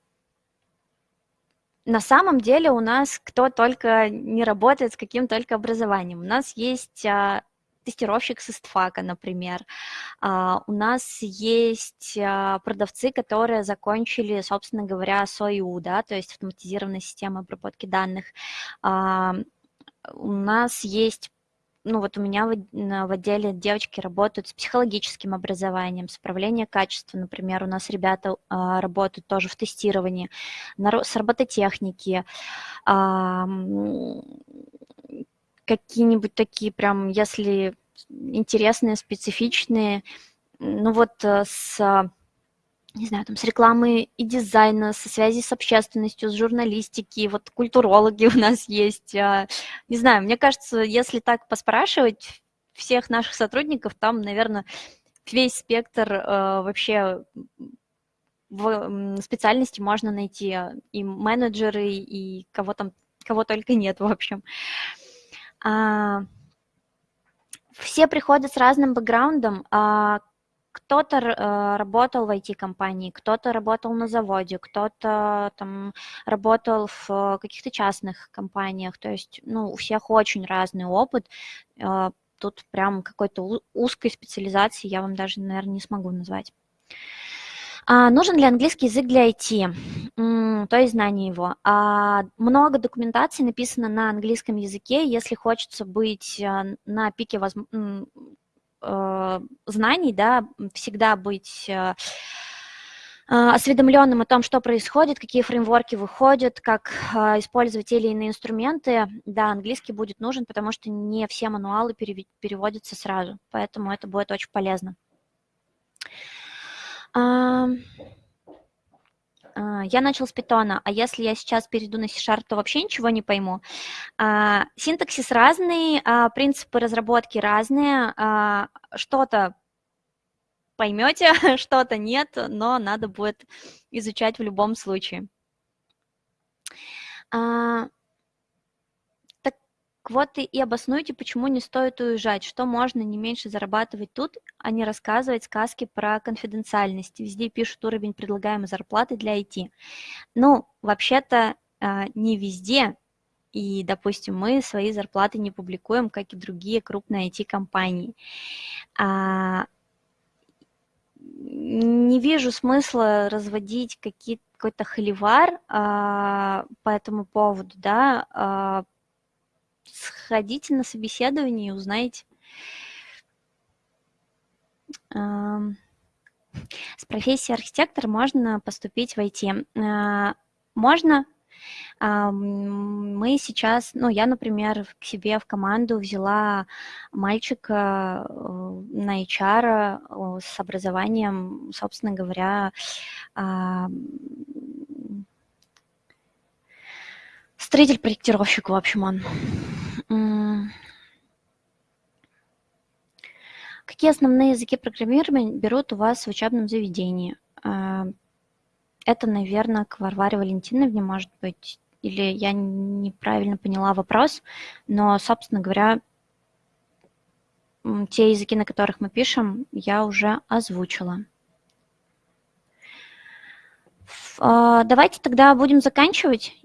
на самом деле у нас кто только не работает с каким только образованием. У нас есть тестировщик с ИСТФАКа, например. У нас есть продавцы, которые закончили, собственно говоря, СОИУ, да, то есть автоматизированная система обработки данных. У нас есть ну вот у меня в, в отделе девочки работают с психологическим образованием, с управлением качества, например, у нас ребята а, работают тоже в тестировании, на, с робототехники, а, какие-нибудь такие прям, если интересные, специфичные, ну вот э, с не знаю, там, с рекламы и дизайна, со связи с общественностью, с журналистики, вот культурологи у нас есть. А, не знаю, мне кажется, если так поспрашивать всех наших сотрудников, там, наверное, весь спектр э, вообще в специальности можно найти и менеджеры, и кого там, кого только нет, в общем. А, все приходят с разным бэкграундом, а кто-то э, работал в IT-компании, кто-то работал на заводе, кто-то там работал в каких-то частных компаниях. То есть, ну, у всех очень разный опыт. Э, тут прям какой-то узкой специализации я вам даже, наверное, не смогу назвать. А, нужен ли английский язык для IT? То есть знание его. А, много документации написано на английском языке. Если хочется быть э, на пике возможностей, Э, знаний, да, всегда быть э, осведомленным о том, что происходит, какие фреймворки выходят, как использовать те или иные инструменты, да, английский будет нужен, потому что не все мануалы переводятся сразу, поэтому это будет очень полезно. А, я начал с питона, а если я сейчас перейду на C-Sharp, то вообще ничего не пойму. А, синтаксис разный, а, принципы разработки разные, что-то поймете, [LAUGHS] что-то нет, но надо будет изучать в любом случае. Вот и обоснуйте, почему не стоит уезжать, что можно не меньше зарабатывать тут, а не рассказывать сказки про конфиденциальность. Везде пишут уровень предлагаемой зарплаты для IT. Ну, вообще-то а, не везде, и, допустим, мы свои зарплаты не публикуем, как и другие крупные IT-компании. А, не вижу смысла разводить какой-то холивар а, по этому поводу, да, сходите на собеседование и узнаете. С профессией архитектор можно поступить в IT. А, можно. Мы сейчас, ну, я, например, к себе в команду взяла мальчика э, на HR э, с образованием, собственно говоря, строитель-проектировщик, в общем, он. Какие основные языки программирования берут у вас в учебном заведении? А, это, наверное, к Варваре Валентиновне, может быть, или я неправильно поняла вопрос, но, собственно говоря, те языки, на которых мы пишем, я уже озвучила. А, давайте тогда будем заканчивать.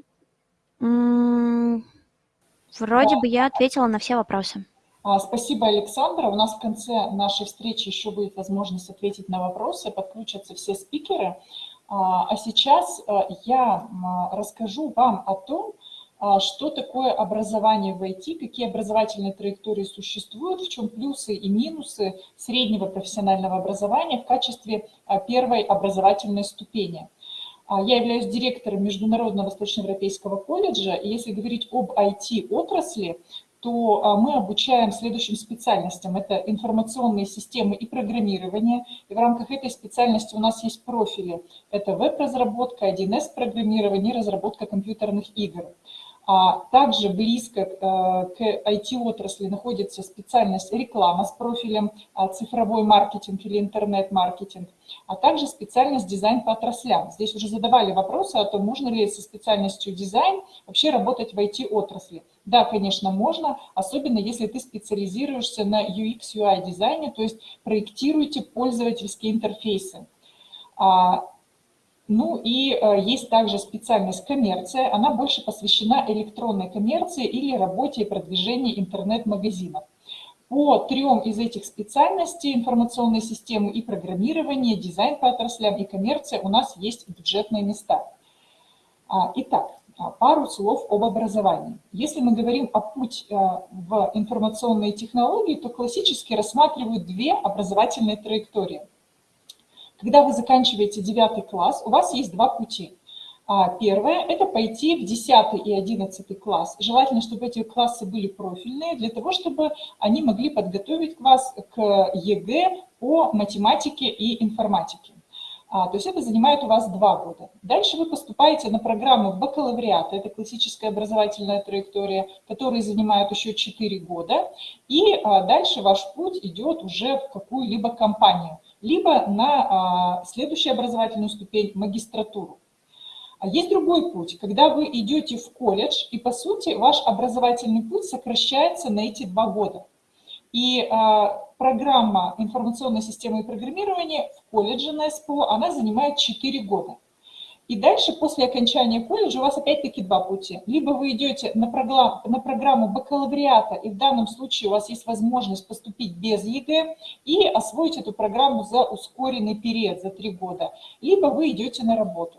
Вроде бы я ответила на все вопросы. А, спасибо, Александра. У нас в конце нашей встречи еще будет возможность ответить на вопросы, подключатся все спикеры. А, а сейчас а, я расскажу вам о том, что такое образование в IT, какие образовательные траектории существуют, в чем плюсы и минусы среднего профессионального образования в качестве первой образовательной ступени. Я являюсь директором Международного Восточноевропейского колледжа, и если говорить об IT-отрасли, то а, мы обучаем следующим специальностям. Это информационные системы и программирование. И в рамках этой специальности у нас есть профили. Это веб-разработка, 1С-программирование и разработка компьютерных игр. А также близко э, к IT-отрасли находится специальность реклама с профилем а, цифровой маркетинг или интернет-маркетинг, а также специальность дизайн по отраслям. Здесь уже задавали вопросы о том, можно ли со специальностью дизайн вообще работать в IT-отрасли. Да, конечно, можно, особенно если ты специализируешься на UX-UI дизайне, то есть проектируете пользовательские интерфейсы. Ну и э, есть также специальность коммерция, она больше посвящена электронной коммерции или работе и продвижению интернет-магазинов. По трем из этих специальностей, информационной системы и программирование, дизайн по отраслям и коммерция, у нас есть бюджетные места. А, итак, а, пару слов об образовании. Если мы говорим о путь э, в информационные технологии, то классически рассматривают две образовательные траектории. Когда вы заканчиваете 9 класс, у вас есть два пути. А, первое – это пойти в 10 и 11 класс. Желательно, чтобы эти классы были профильные, для того, чтобы они могли подготовить вас к ЕГЭ по математике и информатике. А, то есть это занимает у вас два года. Дальше вы поступаете на программу бакалавриата, это классическая образовательная траектория, которая занимает еще 4 года. И а, дальше ваш путь идет уже в какую-либо компанию – либо на а, следующую образовательную ступень – магистратуру. А есть другой путь, когда вы идете в колледж, и, по сути, ваш образовательный путь сокращается на эти два года. И а, программа информационные системы и программирования в колледже на СПО, она занимает 4 года. И дальше, после окончания колледжа, у вас опять-таки два пути. Либо вы идете на, программу, на программу бакалавриата, и в данном случае у вас есть возможность поступить без ЕГЭ и освоить эту программу за ускоренный период, за три года. Либо вы идете на работу.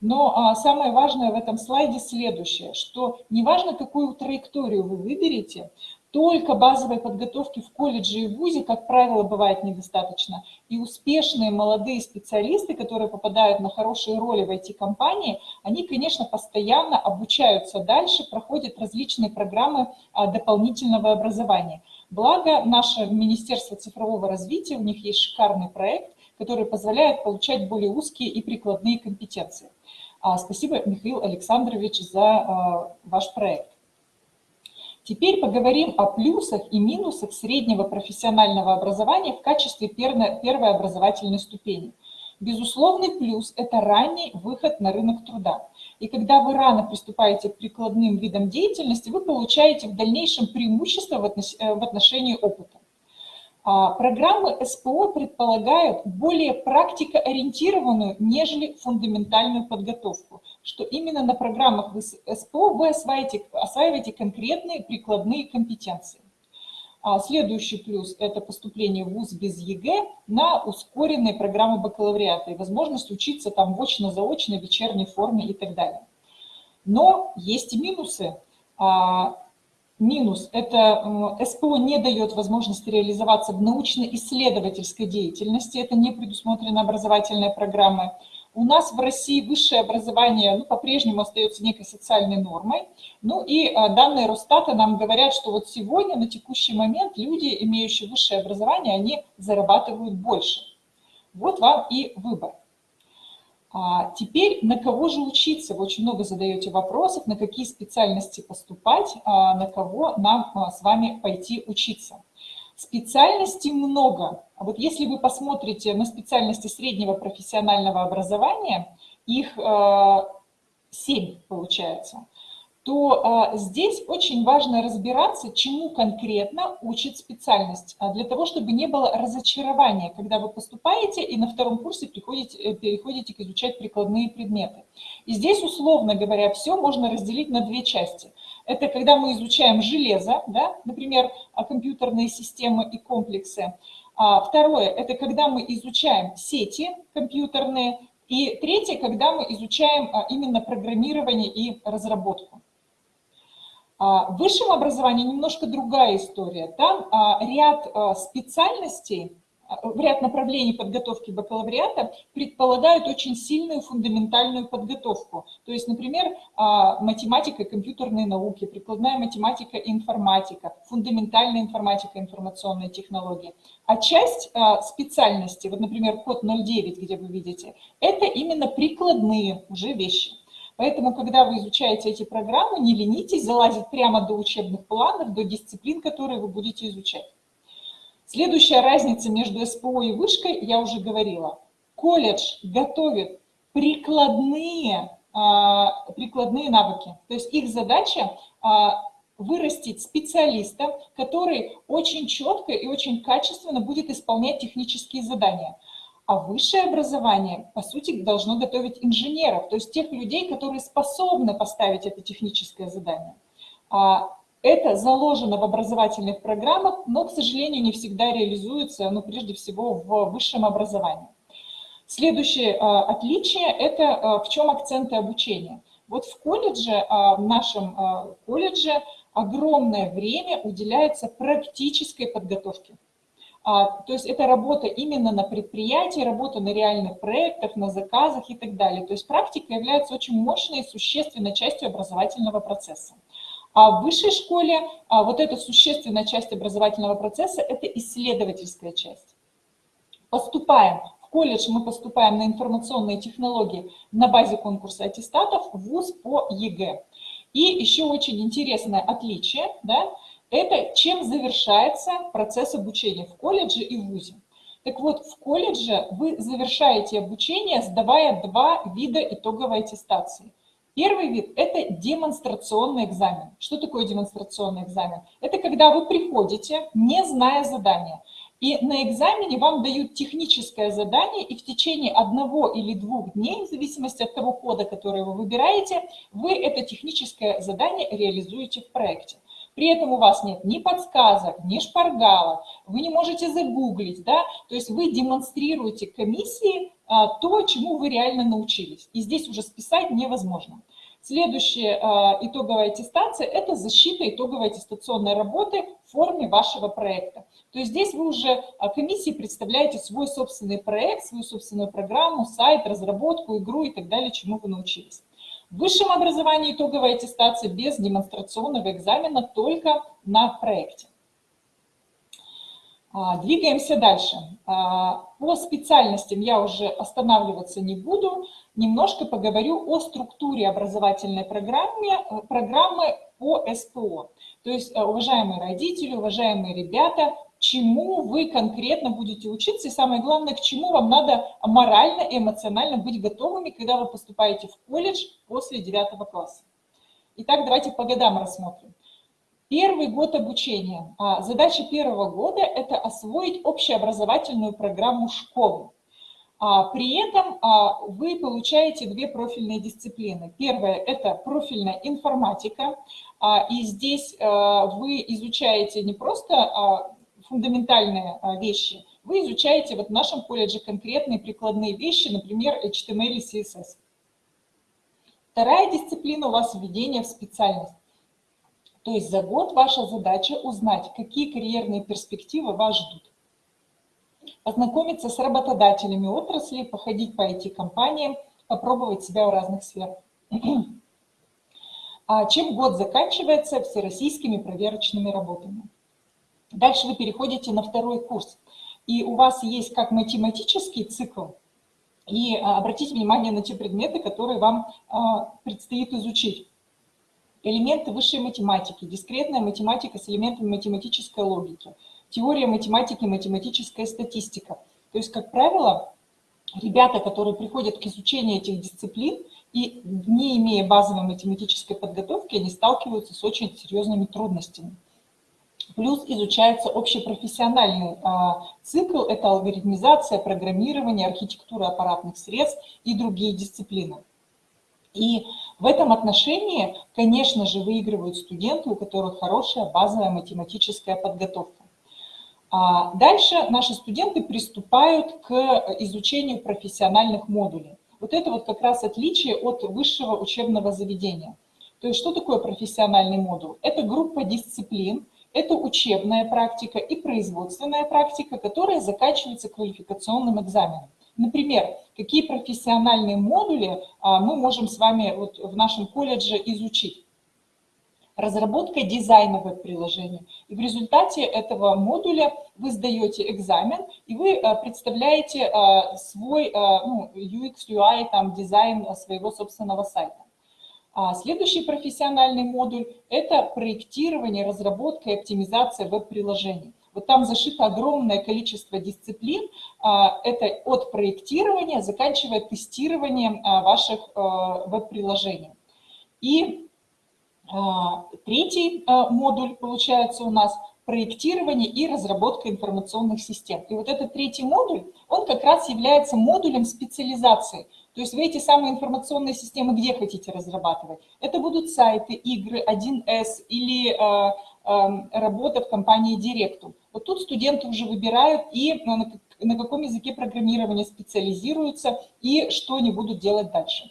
Но а, самое важное в этом слайде следующее, что неважно, какую траекторию вы выберете, только базовой подготовки в колледже и вузе, как правило, бывает недостаточно. И успешные молодые специалисты, которые попадают на хорошие роли в IT-компании, они, конечно, постоянно обучаются дальше, проходят различные программы а, дополнительного образования. Благо, наше Министерство цифрового развития, у них есть шикарный проект, который позволяет получать более узкие и прикладные компетенции. А, спасибо, Михаил Александрович, за а, ваш проект. Теперь поговорим о плюсах и минусах среднего профессионального образования в качестве первой образовательной ступени. Безусловный плюс – это ранний выход на рынок труда. И когда вы рано приступаете к прикладным видам деятельности, вы получаете в дальнейшем преимущество в э, отношении опыта. А, программы СПО предполагают более практикоориентированную, нежели фундаментальную подготовку, что именно на программах СПО вы осваиваете, осваиваете конкретные прикладные компетенции. А, следующий плюс – это поступление в ВУЗ без ЕГЭ на ускоренные программы бакалавриата и возможность учиться там в очно-заочной, вечерней форме и так далее. Но есть и минусы. Минус – это СПО не дает возможности реализоваться в научно-исследовательской деятельности, это не предусмотрено образовательной программой. У нас в России высшее образование ну, по-прежнему остается некой социальной нормой. Ну и а, данные Росстата нам говорят, что вот сегодня, на текущий момент, люди, имеющие высшее образование, они зарабатывают больше. Вот вам и выбор. А теперь на кого же учиться? Вы очень много задаете вопросов, на какие специальности поступать, а на кого нам а, с вами пойти учиться. Специальностей много. А вот если вы посмотрите на специальности среднего профессионального образования, их семь получается – то а, здесь очень важно разбираться, чему конкретно учит специальность, а, для того, чтобы не было разочарования, когда вы поступаете и на втором курсе приходите, э, переходите к изучать прикладные предметы. И здесь, условно говоря, все можно разделить на две части. Это когда мы изучаем железо, да, например, а, компьютерные системы и комплексы. Второе – это когда мы изучаем сети компьютерные. И третье, когда мы изучаем именно программирование и разработку. А, в высшем образовании немножко другая история. Там а, ряд а, специальностей ряд направлений подготовки бакалавриата предполагают очень сильную фундаментальную подготовку. То есть, например, а, математика и компьютерные науки, прикладная математика и информатика, фундаментальная информатика и информационные технологии. А часть а, специальности, вот, например, код 09, где вы видите, это именно прикладные уже вещи. Поэтому, когда вы изучаете эти программы, не ленитесь залазить прямо до учебных планов, до дисциплин, которые вы будете изучать. Следующая разница между СПО и вышкой, я уже говорила. Колледж готовит прикладные, а, прикладные навыки. То есть их задача а, вырастить специалиста, который очень четко и очень качественно будет исполнять технические задания. А высшее образование, по сути, должно готовить инженеров, то есть тех людей, которые способны поставить это техническое задание. А это заложено в образовательных программах, но, к сожалению, не всегда реализуется, ну, прежде всего, в высшем образовании. Следующее э, отличие – это э, в чем акценты обучения. Вот в колледже, в нашем колледже огромное время уделяется практической подготовке. А, то есть это работа именно на предприятии, работа на реальных проектах, на заказах и так далее. То есть практика является очень мощной и существенной частью образовательного процесса. А в высшей школе а, вот эта существенная часть образовательного процесса – это исследовательская часть. Поступаем в колледж, мы поступаем на информационные технологии на базе конкурса аттестатов в ВУЗ по ЕГЭ. И еще очень интересное отличие, да, это чем завершается процесс обучения в колледже и в ВУЗе. Так вот, в колледже вы завершаете обучение, сдавая два вида итоговой аттестации. Первый вид – это демонстрационный экзамен. Что такое демонстрационный экзамен? Это когда вы приходите, не зная задания, и на экзамене вам дают техническое задание, и в течение одного или двух дней, в зависимости от того кода, который вы выбираете, вы это техническое задание реализуете в проекте. При этом у вас нет ни подсказок, ни шпаргалок, вы не можете загуглить, да, то есть вы демонстрируете комиссии а, то, чему вы реально научились. И здесь уже списать невозможно. Следующая а, итоговая аттестация – это защита итоговой аттестационной работы в форме вашего проекта. То есть здесь вы уже а, комиссии представляете свой собственный проект, свою собственную программу, сайт, разработку, игру и так далее, чему вы научились. В высшем образовании итоговая аттестация без демонстрационного экзамена только на проекте. А, двигаемся дальше. А, по специальностям я уже останавливаться не буду. Немножко поговорю о структуре образовательной программы, э, программы по СПО. То есть, э, уважаемые родители, уважаемые ребята, чему вы конкретно будете учиться, и самое главное, к чему вам надо морально и эмоционально быть готовыми, когда вы поступаете в колледж после 9 класса. Итак, давайте по годам рассмотрим. Первый год обучения. А, задача первого года – это освоить общеобразовательную программу школы. А, при этом а, вы получаете две профильные дисциплины. Первая – это профильная информатика, и здесь вы изучаете не просто фундаментальные вещи, вы изучаете вот в нашем колледже конкретные прикладные вещи, например, HTML и CSS. Вторая дисциплина у вас введение в специальность. То есть за год ваша задача узнать, какие карьерные перспективы вас ждут. Ознакомиться с работодателями отрасли, походить по IT-компаниям, попробовать себя в разных сферах. [CLEARS THROAT] А чем год заканчивается всероссийскими проверочными работами. Дальше вы переходите на второй курс. И у вас есть как математический цикл, и а, обратите внимание на те предметы, которые вам а, предстоит изучить элементы высшей математики, дискретная математика с элементами математической логики, теория математики, математическая статистика. То есть, как правило, ребята, которые приходят к изучению этих дисциплин и не имея базовой математической подготовки, они сталкиваются с очень серьезными трудностями. Плюс изучается общепрофессиональный а, цикл, это алгоритмизация, программирование, архитектура аппаратных средств и другие дисциплины. И в этом отношении, конечно же, выигрывают студенты, у которых хорошая базовая математическая подготовка. А дальше наши студенты приступают к изучению профессиональных модулей. Вот это вот как раз отличие от высшего учебного заведения. То есть что такое профессиональный модуль? Это группа дисциплин, Это учебная практика и производственная практика, которая заканчивается квалификационным экзаменом. Например, какие профессиональные модули а, мы можем с вами вот в нашем колледже изучить разработка дизайна веб-приложения. И в результате этого модуля вы сдаете экзамен, и вы э, представляете э, свой ну, UX, UI, там, дизайн своего собственного сайта. А следующий профессиональный модуль – это проектирование, разработка и оптимизация веб-приложений. Вот там зашито огромное количество дисциплин. Это от проектирования, заканчивая тестированием ваших веб-приложений. И а, третий а, модуль получается у нас проектирование и разработка информационных систем. И вот этот третий модуль, он как раз является модулем специализации. То есть вы эти самые информационные системы где хотите разрабатывать? Это будут сайты, игры, 1С или э, э, работа в компании Директум. Вот тут студенты уже выбирают и на, на каком языке программирования специализируются и что они будут делать дальше.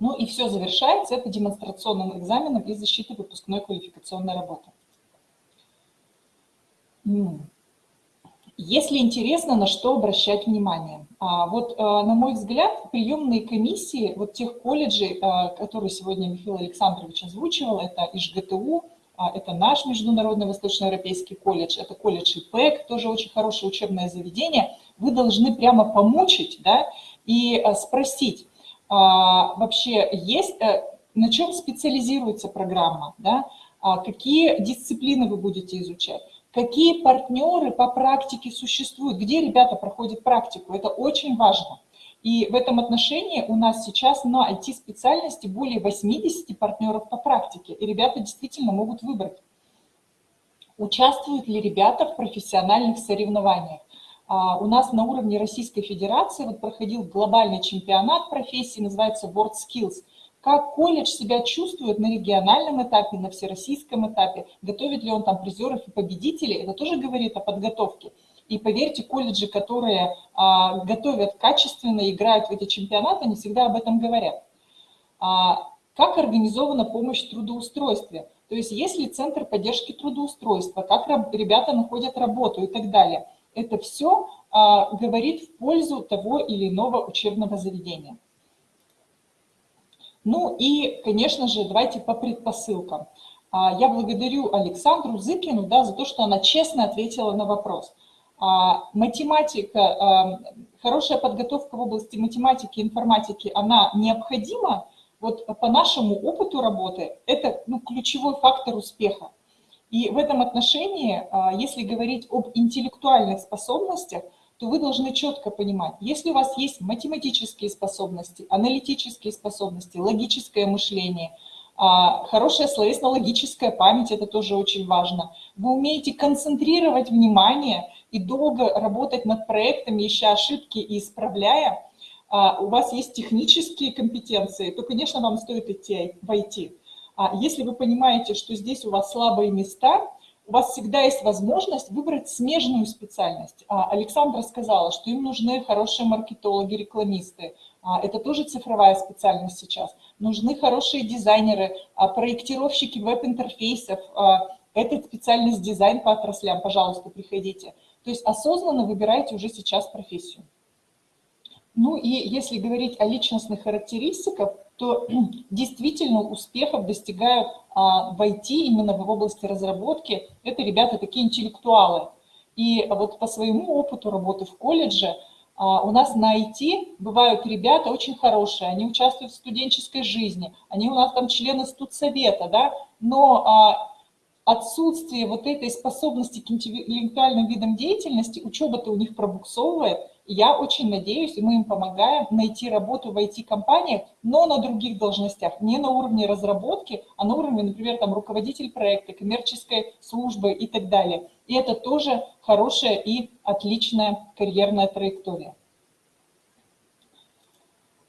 Ну и все завершается это демонстрационным экзаменом и защитой выпускной квалификационной работы. Если интересно, на что обращать внимание. А, вот, э, на мой взгляд, приемные комиссии вот тех колледжей, э, которые сегодня Михаил Александрович озвучивал, это ИЖГТУ, а, это наш Международный Восточноевропейский колледж, это колледж ИПЭК, тоже очень хорошее учебное заведение. Вы должны прямо помучить да, и спросить, а, вообще есть, э, на чем специализируется программа, да? А какие дисциплины вы будете изучать, какие партнеры по практике существуют, где ребята проходят практику, это очень важно. И в этом отношении у нас сейчас на IT-специальности более 80 партнеров по практике, и ребята действительно могут выбрать, участвуют ли ребята в профессиональных соревнованиях. А, у нас на уровне Российской Федерации вот проходил глобальный чемпионат профессии, называется World Skills. Как колледж себя чувствует на региональном этапе, на всероссийском этапе, готовит ли он там призеров и победителей, это тоже говорит о подготовке. И поверьте, колледжи, которые а, готовят качественно, играют в эти чемпионаты, они всегда об этом говорят. А, как организована помощь в трудоустройстве? То есть есть ли центр поддержки трудоустройства, как ребята находят работу и так далее – это все а, говорит в пользу того или иного учебного заведения. Ну и, конечно же, давайте по предпосылкам. А, я благодарю Александру Зыкину да, за то, что она честно ответила на вопрос. А, математика, а, хорошая подготовка в области математики информатики, она необходима. Вот по нашему опыту работы это ну, ключевой фактор успеха. И в этом отношении, если говорить об интеллектуальных способностях, то вы должны четко понимать, если у вас есть математические способности, аналитические способности, логическое мышление, а, хорошая словесно-логическая память, это тоже очень важно. Вы умеете концентрировать внимание и долго работать над проектами, ища ошибки и исправляя, а, у вас есть технические компетенции, то, конечно, вам стоит идти в IT. А если вы понимаете, что здесь у вас слабые места, у вас всегда есть возможность выбрать смежную специальность. А Александра сказала, что им нужны хорошие маркетологи, рекламисты. А это тоже цифровая специальность сейчас. Нужны хорошие дизайнеры, проектировщики веб-интерфейсов. Это специальность дизайн по отраслям. Пожалуйста, приходите. То есть осознанно выбирайте уже сейчас профессию. Ну и если говорить о личностных характеристиках, то [CLEARS THROAT] действительно успехов достигают а, в IT, именно в области разработки, это ребята такие интеллектуалы. И вот по своему опыту работы в колледже, а, у нас на IT бывают ребята очень хорошие, они участвуют в студенческой жизни, они у нас там члены студсовета, да, но а, отсутствие вот этой способности к интеллектуальным видам деятельности, учеба-то у них пробуксовывает, я очень надеюсь, и мы им помогаем найти работу в IT-компаниях, но на других должностях, не на уровне разработки, а на уровне, например, там, руководитель проекта, коммерческой службы и так далее. И это тоже хорошая и отличная карьерная траектория.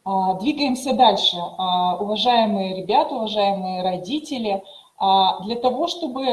А, двигаемся дальше. А, уважаемые ребята, уважаемые родители, а, для того, чтобы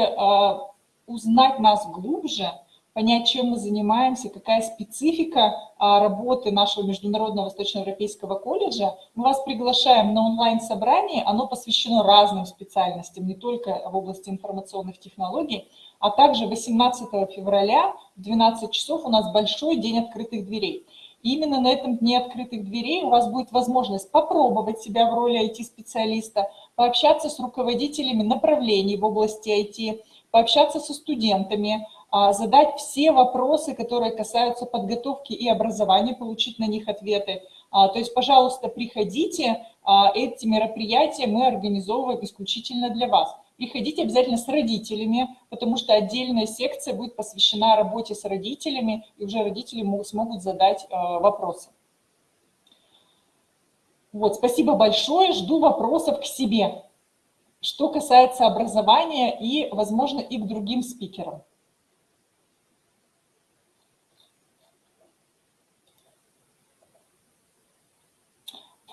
узнать нас глубже, понять, чем мы занимаемся, какая специфика а, работы нашего Международного Восточноевропейского колледжа, мы вас приглашаем на онлайн-собрание, оно посвящено разным специальностям, не только в области информационных технологий, а также 18 февраля в 12 часов у нас большой день открытых дверей. И именно на этом дне открытых дверей у вас будет возможность попробовать себя в роли IT-специалиста, пообщаться с руководителями направлений в области IT, пообщаться со студентами, задать все вопросы, которые касаются подготовки и образования, получить на них ответы. А, то есть, пожалуйста, приходите, а, эти мероприятия мы организовываем исключительно для вас. Приходите обязательно с родителями, потому что отдельная секция будет посвящена работе с родителями, и уже родители смогут задать вопросы. Вот, спасибо большое, жду вопросов к себе, что касается образования и, возможно, и к другим спикерам.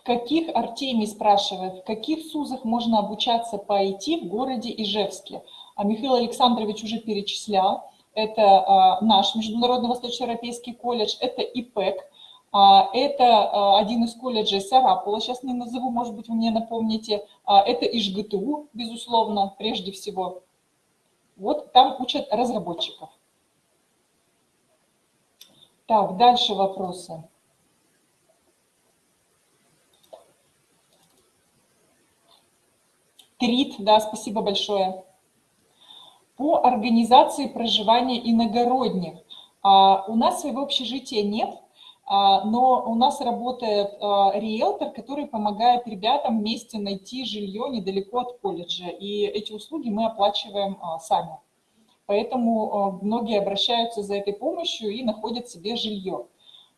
Каких, Артемий спрашивает, в каких СУЗах можно обучаться по IT в городе Ижевске? А Михаил Александрович уже перечислял. Это а, наш Международный Восточноевропейский колледж, это ИПЭК, а, это а, один из колледжей Сарапула, сейчас не назову, может быть, вы мне напомните. А, это ИЖГТУ, безусловно, прежде всего. Вот там учат разработчиков. Так, дальше вопросы. Трит, да, спасибо большое. По организации проживания иногородних. А, у нас своего общежития нет, а, но у нас работает а, риэлтор, который помогает ребятам вместе найти жилье недалеко от колледжа. И эти услуги мы оплачиваем а, сами. Поэтому многие обращаются за этой помощью и находят себе жилье.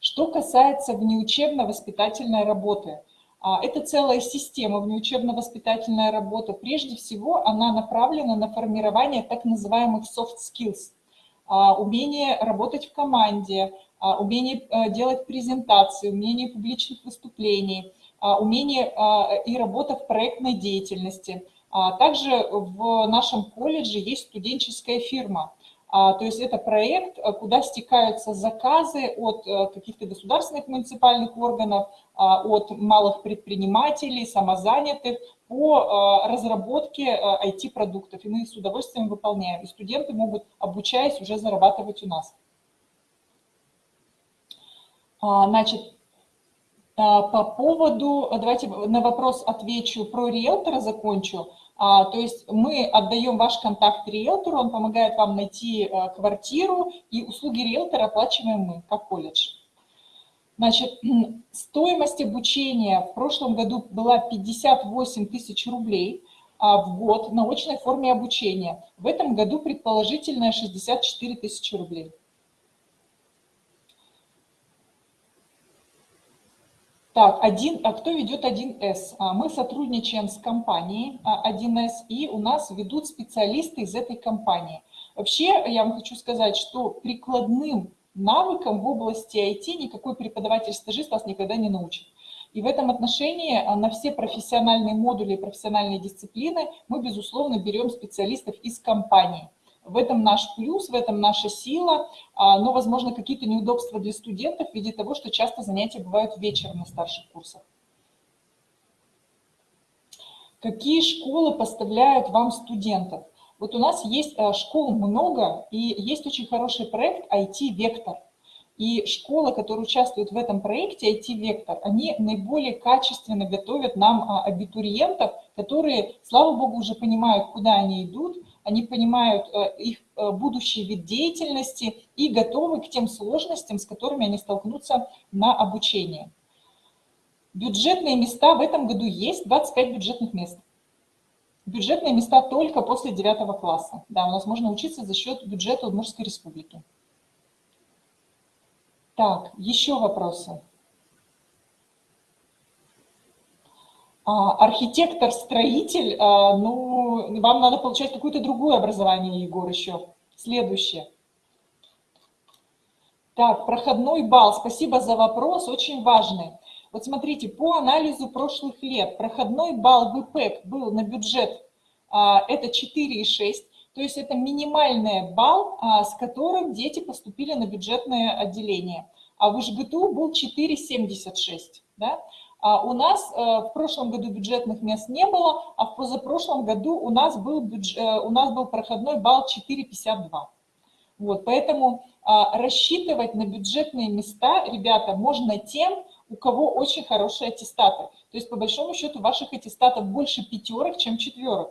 Что касается внеучебно-воспитательной работы – а, это целая система внеучебно-воспитательная работа. Прежде всего, она направлена на формирование так называемых soft skills. А, умение работать в команде, а, умение э, делать презентации, умение публичных выступлений, умение и работа в проектной деятельности. Также в нашем колледже есть студенческая фирма – а, то есть это проект, э, куда стекаются заказы от э, каких-то государственных муниципальных органов, а, от малых предпринимателей, самозанятых по э, разработке IT-продуктов. И мы с удовольствием выполняем. И студенты могут, обучаясь, уже зарабатывать у нас. А, значит, по поводу, давайте на вопрос отвечу про риэлтора, закончу. А, то есть мы отдаем ваш контакт риэлтору, он помогает вам найти э, квартиру, и услуги риэлтора оплачиваем мы, как колледж. Значит, [CLEARS THROAT] стоимость обучения в прошлом году была 58 тысяч рублей а, в год на очной форме обучения. В этом году предположительно 64 тысячи рублей. Так, один, а кто ведет 1С? А, мы сотрудничаем с компанией 1С, а, и у нас ведут специалисты из этой компании. Вообще, я вам хочу сказать, что прикладным навыкам в области IT никакой преподаватель-стажист вас никогда не научит. И в этом отношении на все профессиональные модули и профессиональные дисциплины мы, безусловно, берем специалистов из компании. В этом наш плюс, в этом наша сила, а, но, возможно, какие-то неудобства для студентов в виде того, что часто занятия бывают вечером на старших курсах. Какие школы поставляют вам студентов? Вот у нас есть а, школ много, и есть очень хороший проект IT-вектор. И школы, которые участвуют в этом проекте IT-вектор, они наиболее качественно готовят нам а, абитуриентов, которые, слава богу, уже понимают, куда они идут, они понимают э, их э, будущий вид деятельности и готовы к тем сложностям, с которыми они столкнутся на обучении. Бюджетные места в этом году есть, 25 бюджетных мест. Бюджетные места только после 9 класса. Да, у нас можно учиться за счет бюджета Удмуртской республики. Так, еще вопросы. Архитектор-строитель, а, ну, вам надо получать какое-то другое образование, Егор, еще. Следующее. Так, проходной балл. Спасибо за вопрос, очень важный. Вот смотрите, по анализу прошлых лет проходной балл ВПЭК был на бюджет, а, это 4,6. То есть это минимальный балл, а, с которым дети поступили на бюджетное отделение. А в ИЖГТУ был 4,76. Да? А у нас э, в прошлом году бюджетных мест не было, а в позапрошлом году у нас был, бюдж... Э, у нас был проходной балл 4,52. Вот, поэтому а, рассчитывать на бюджетные места, ребята, можно тем, у кого очень хорошие аттестаты. То есть, по большому счету, ваших аттестатов больше пятерок, чем четверок.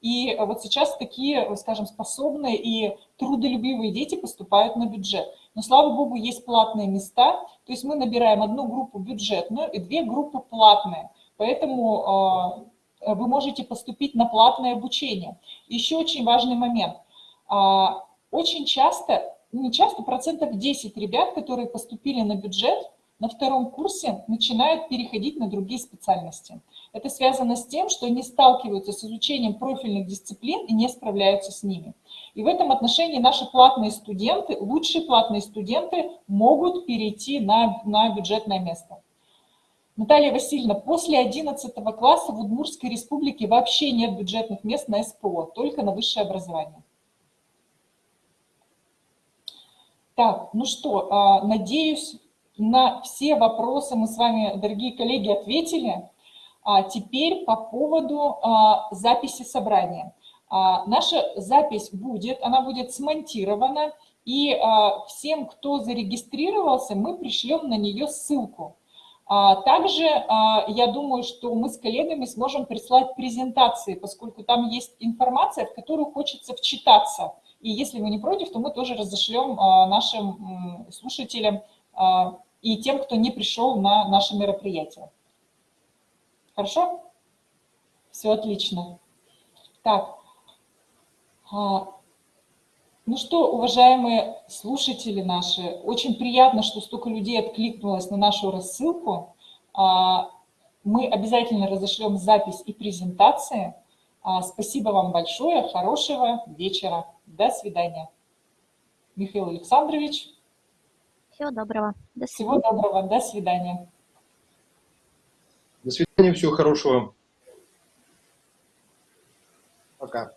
И вот сейчас такие, скажем, способные и трудолюбивые дети поступают на бюджет. Но, слава богу, есть платные места. То есть мы набираем одну группу бюджетную и две группы платные. Поэтому э, вы можете поступить на платное обучение. Еще очень важный момент. Э, очень часто, не часто, процентов 10 ребят, которые поступили на бюджет, на втором курсе начинают переходить на другие специальности. Это связано с тем, что они сталкиваются с изучением профильных дисциплин и не справляются с ними. И в этом отношении наши платные студенты, лучшие платные студенты могут перейти на, на бюджетное место. Наталья Васильевна, после 11 класса в Удмуртской республике вообще нет бюджетных мест на СПО, только на высшее образование. Так, ну что, а, надеюсь, на все вопросы мы с вами, дорогие коллеги, ответили. А теперь по поводу а, записи собрания. Наша запись будет, она будет смонтирована, и всем, кто зарегистрировался, мы пришлем на нее ссылку. Также я думаю, что мы с коллегами сможем прислать презентации, поскольку там есть информация, в которую хочется вчитаться. И если вы не против, то мы тоже разошлем нашим слушателям и тем, кто не пришел на наше мероприятие. Хорошо? Все отлично. Так, а, ну что, уважаемые слушатели наши, очень приятно, что столько людей откликнулось на нашу рассылку. А, мы обязательно разошлем запись и презентации. А, спасибо вам большое, хорошего вечера. До свидания. Михаил Александрович. Всего доброго. До свидания. Всего доброго. До свидания. До свидания. Всего хорошего. Пока.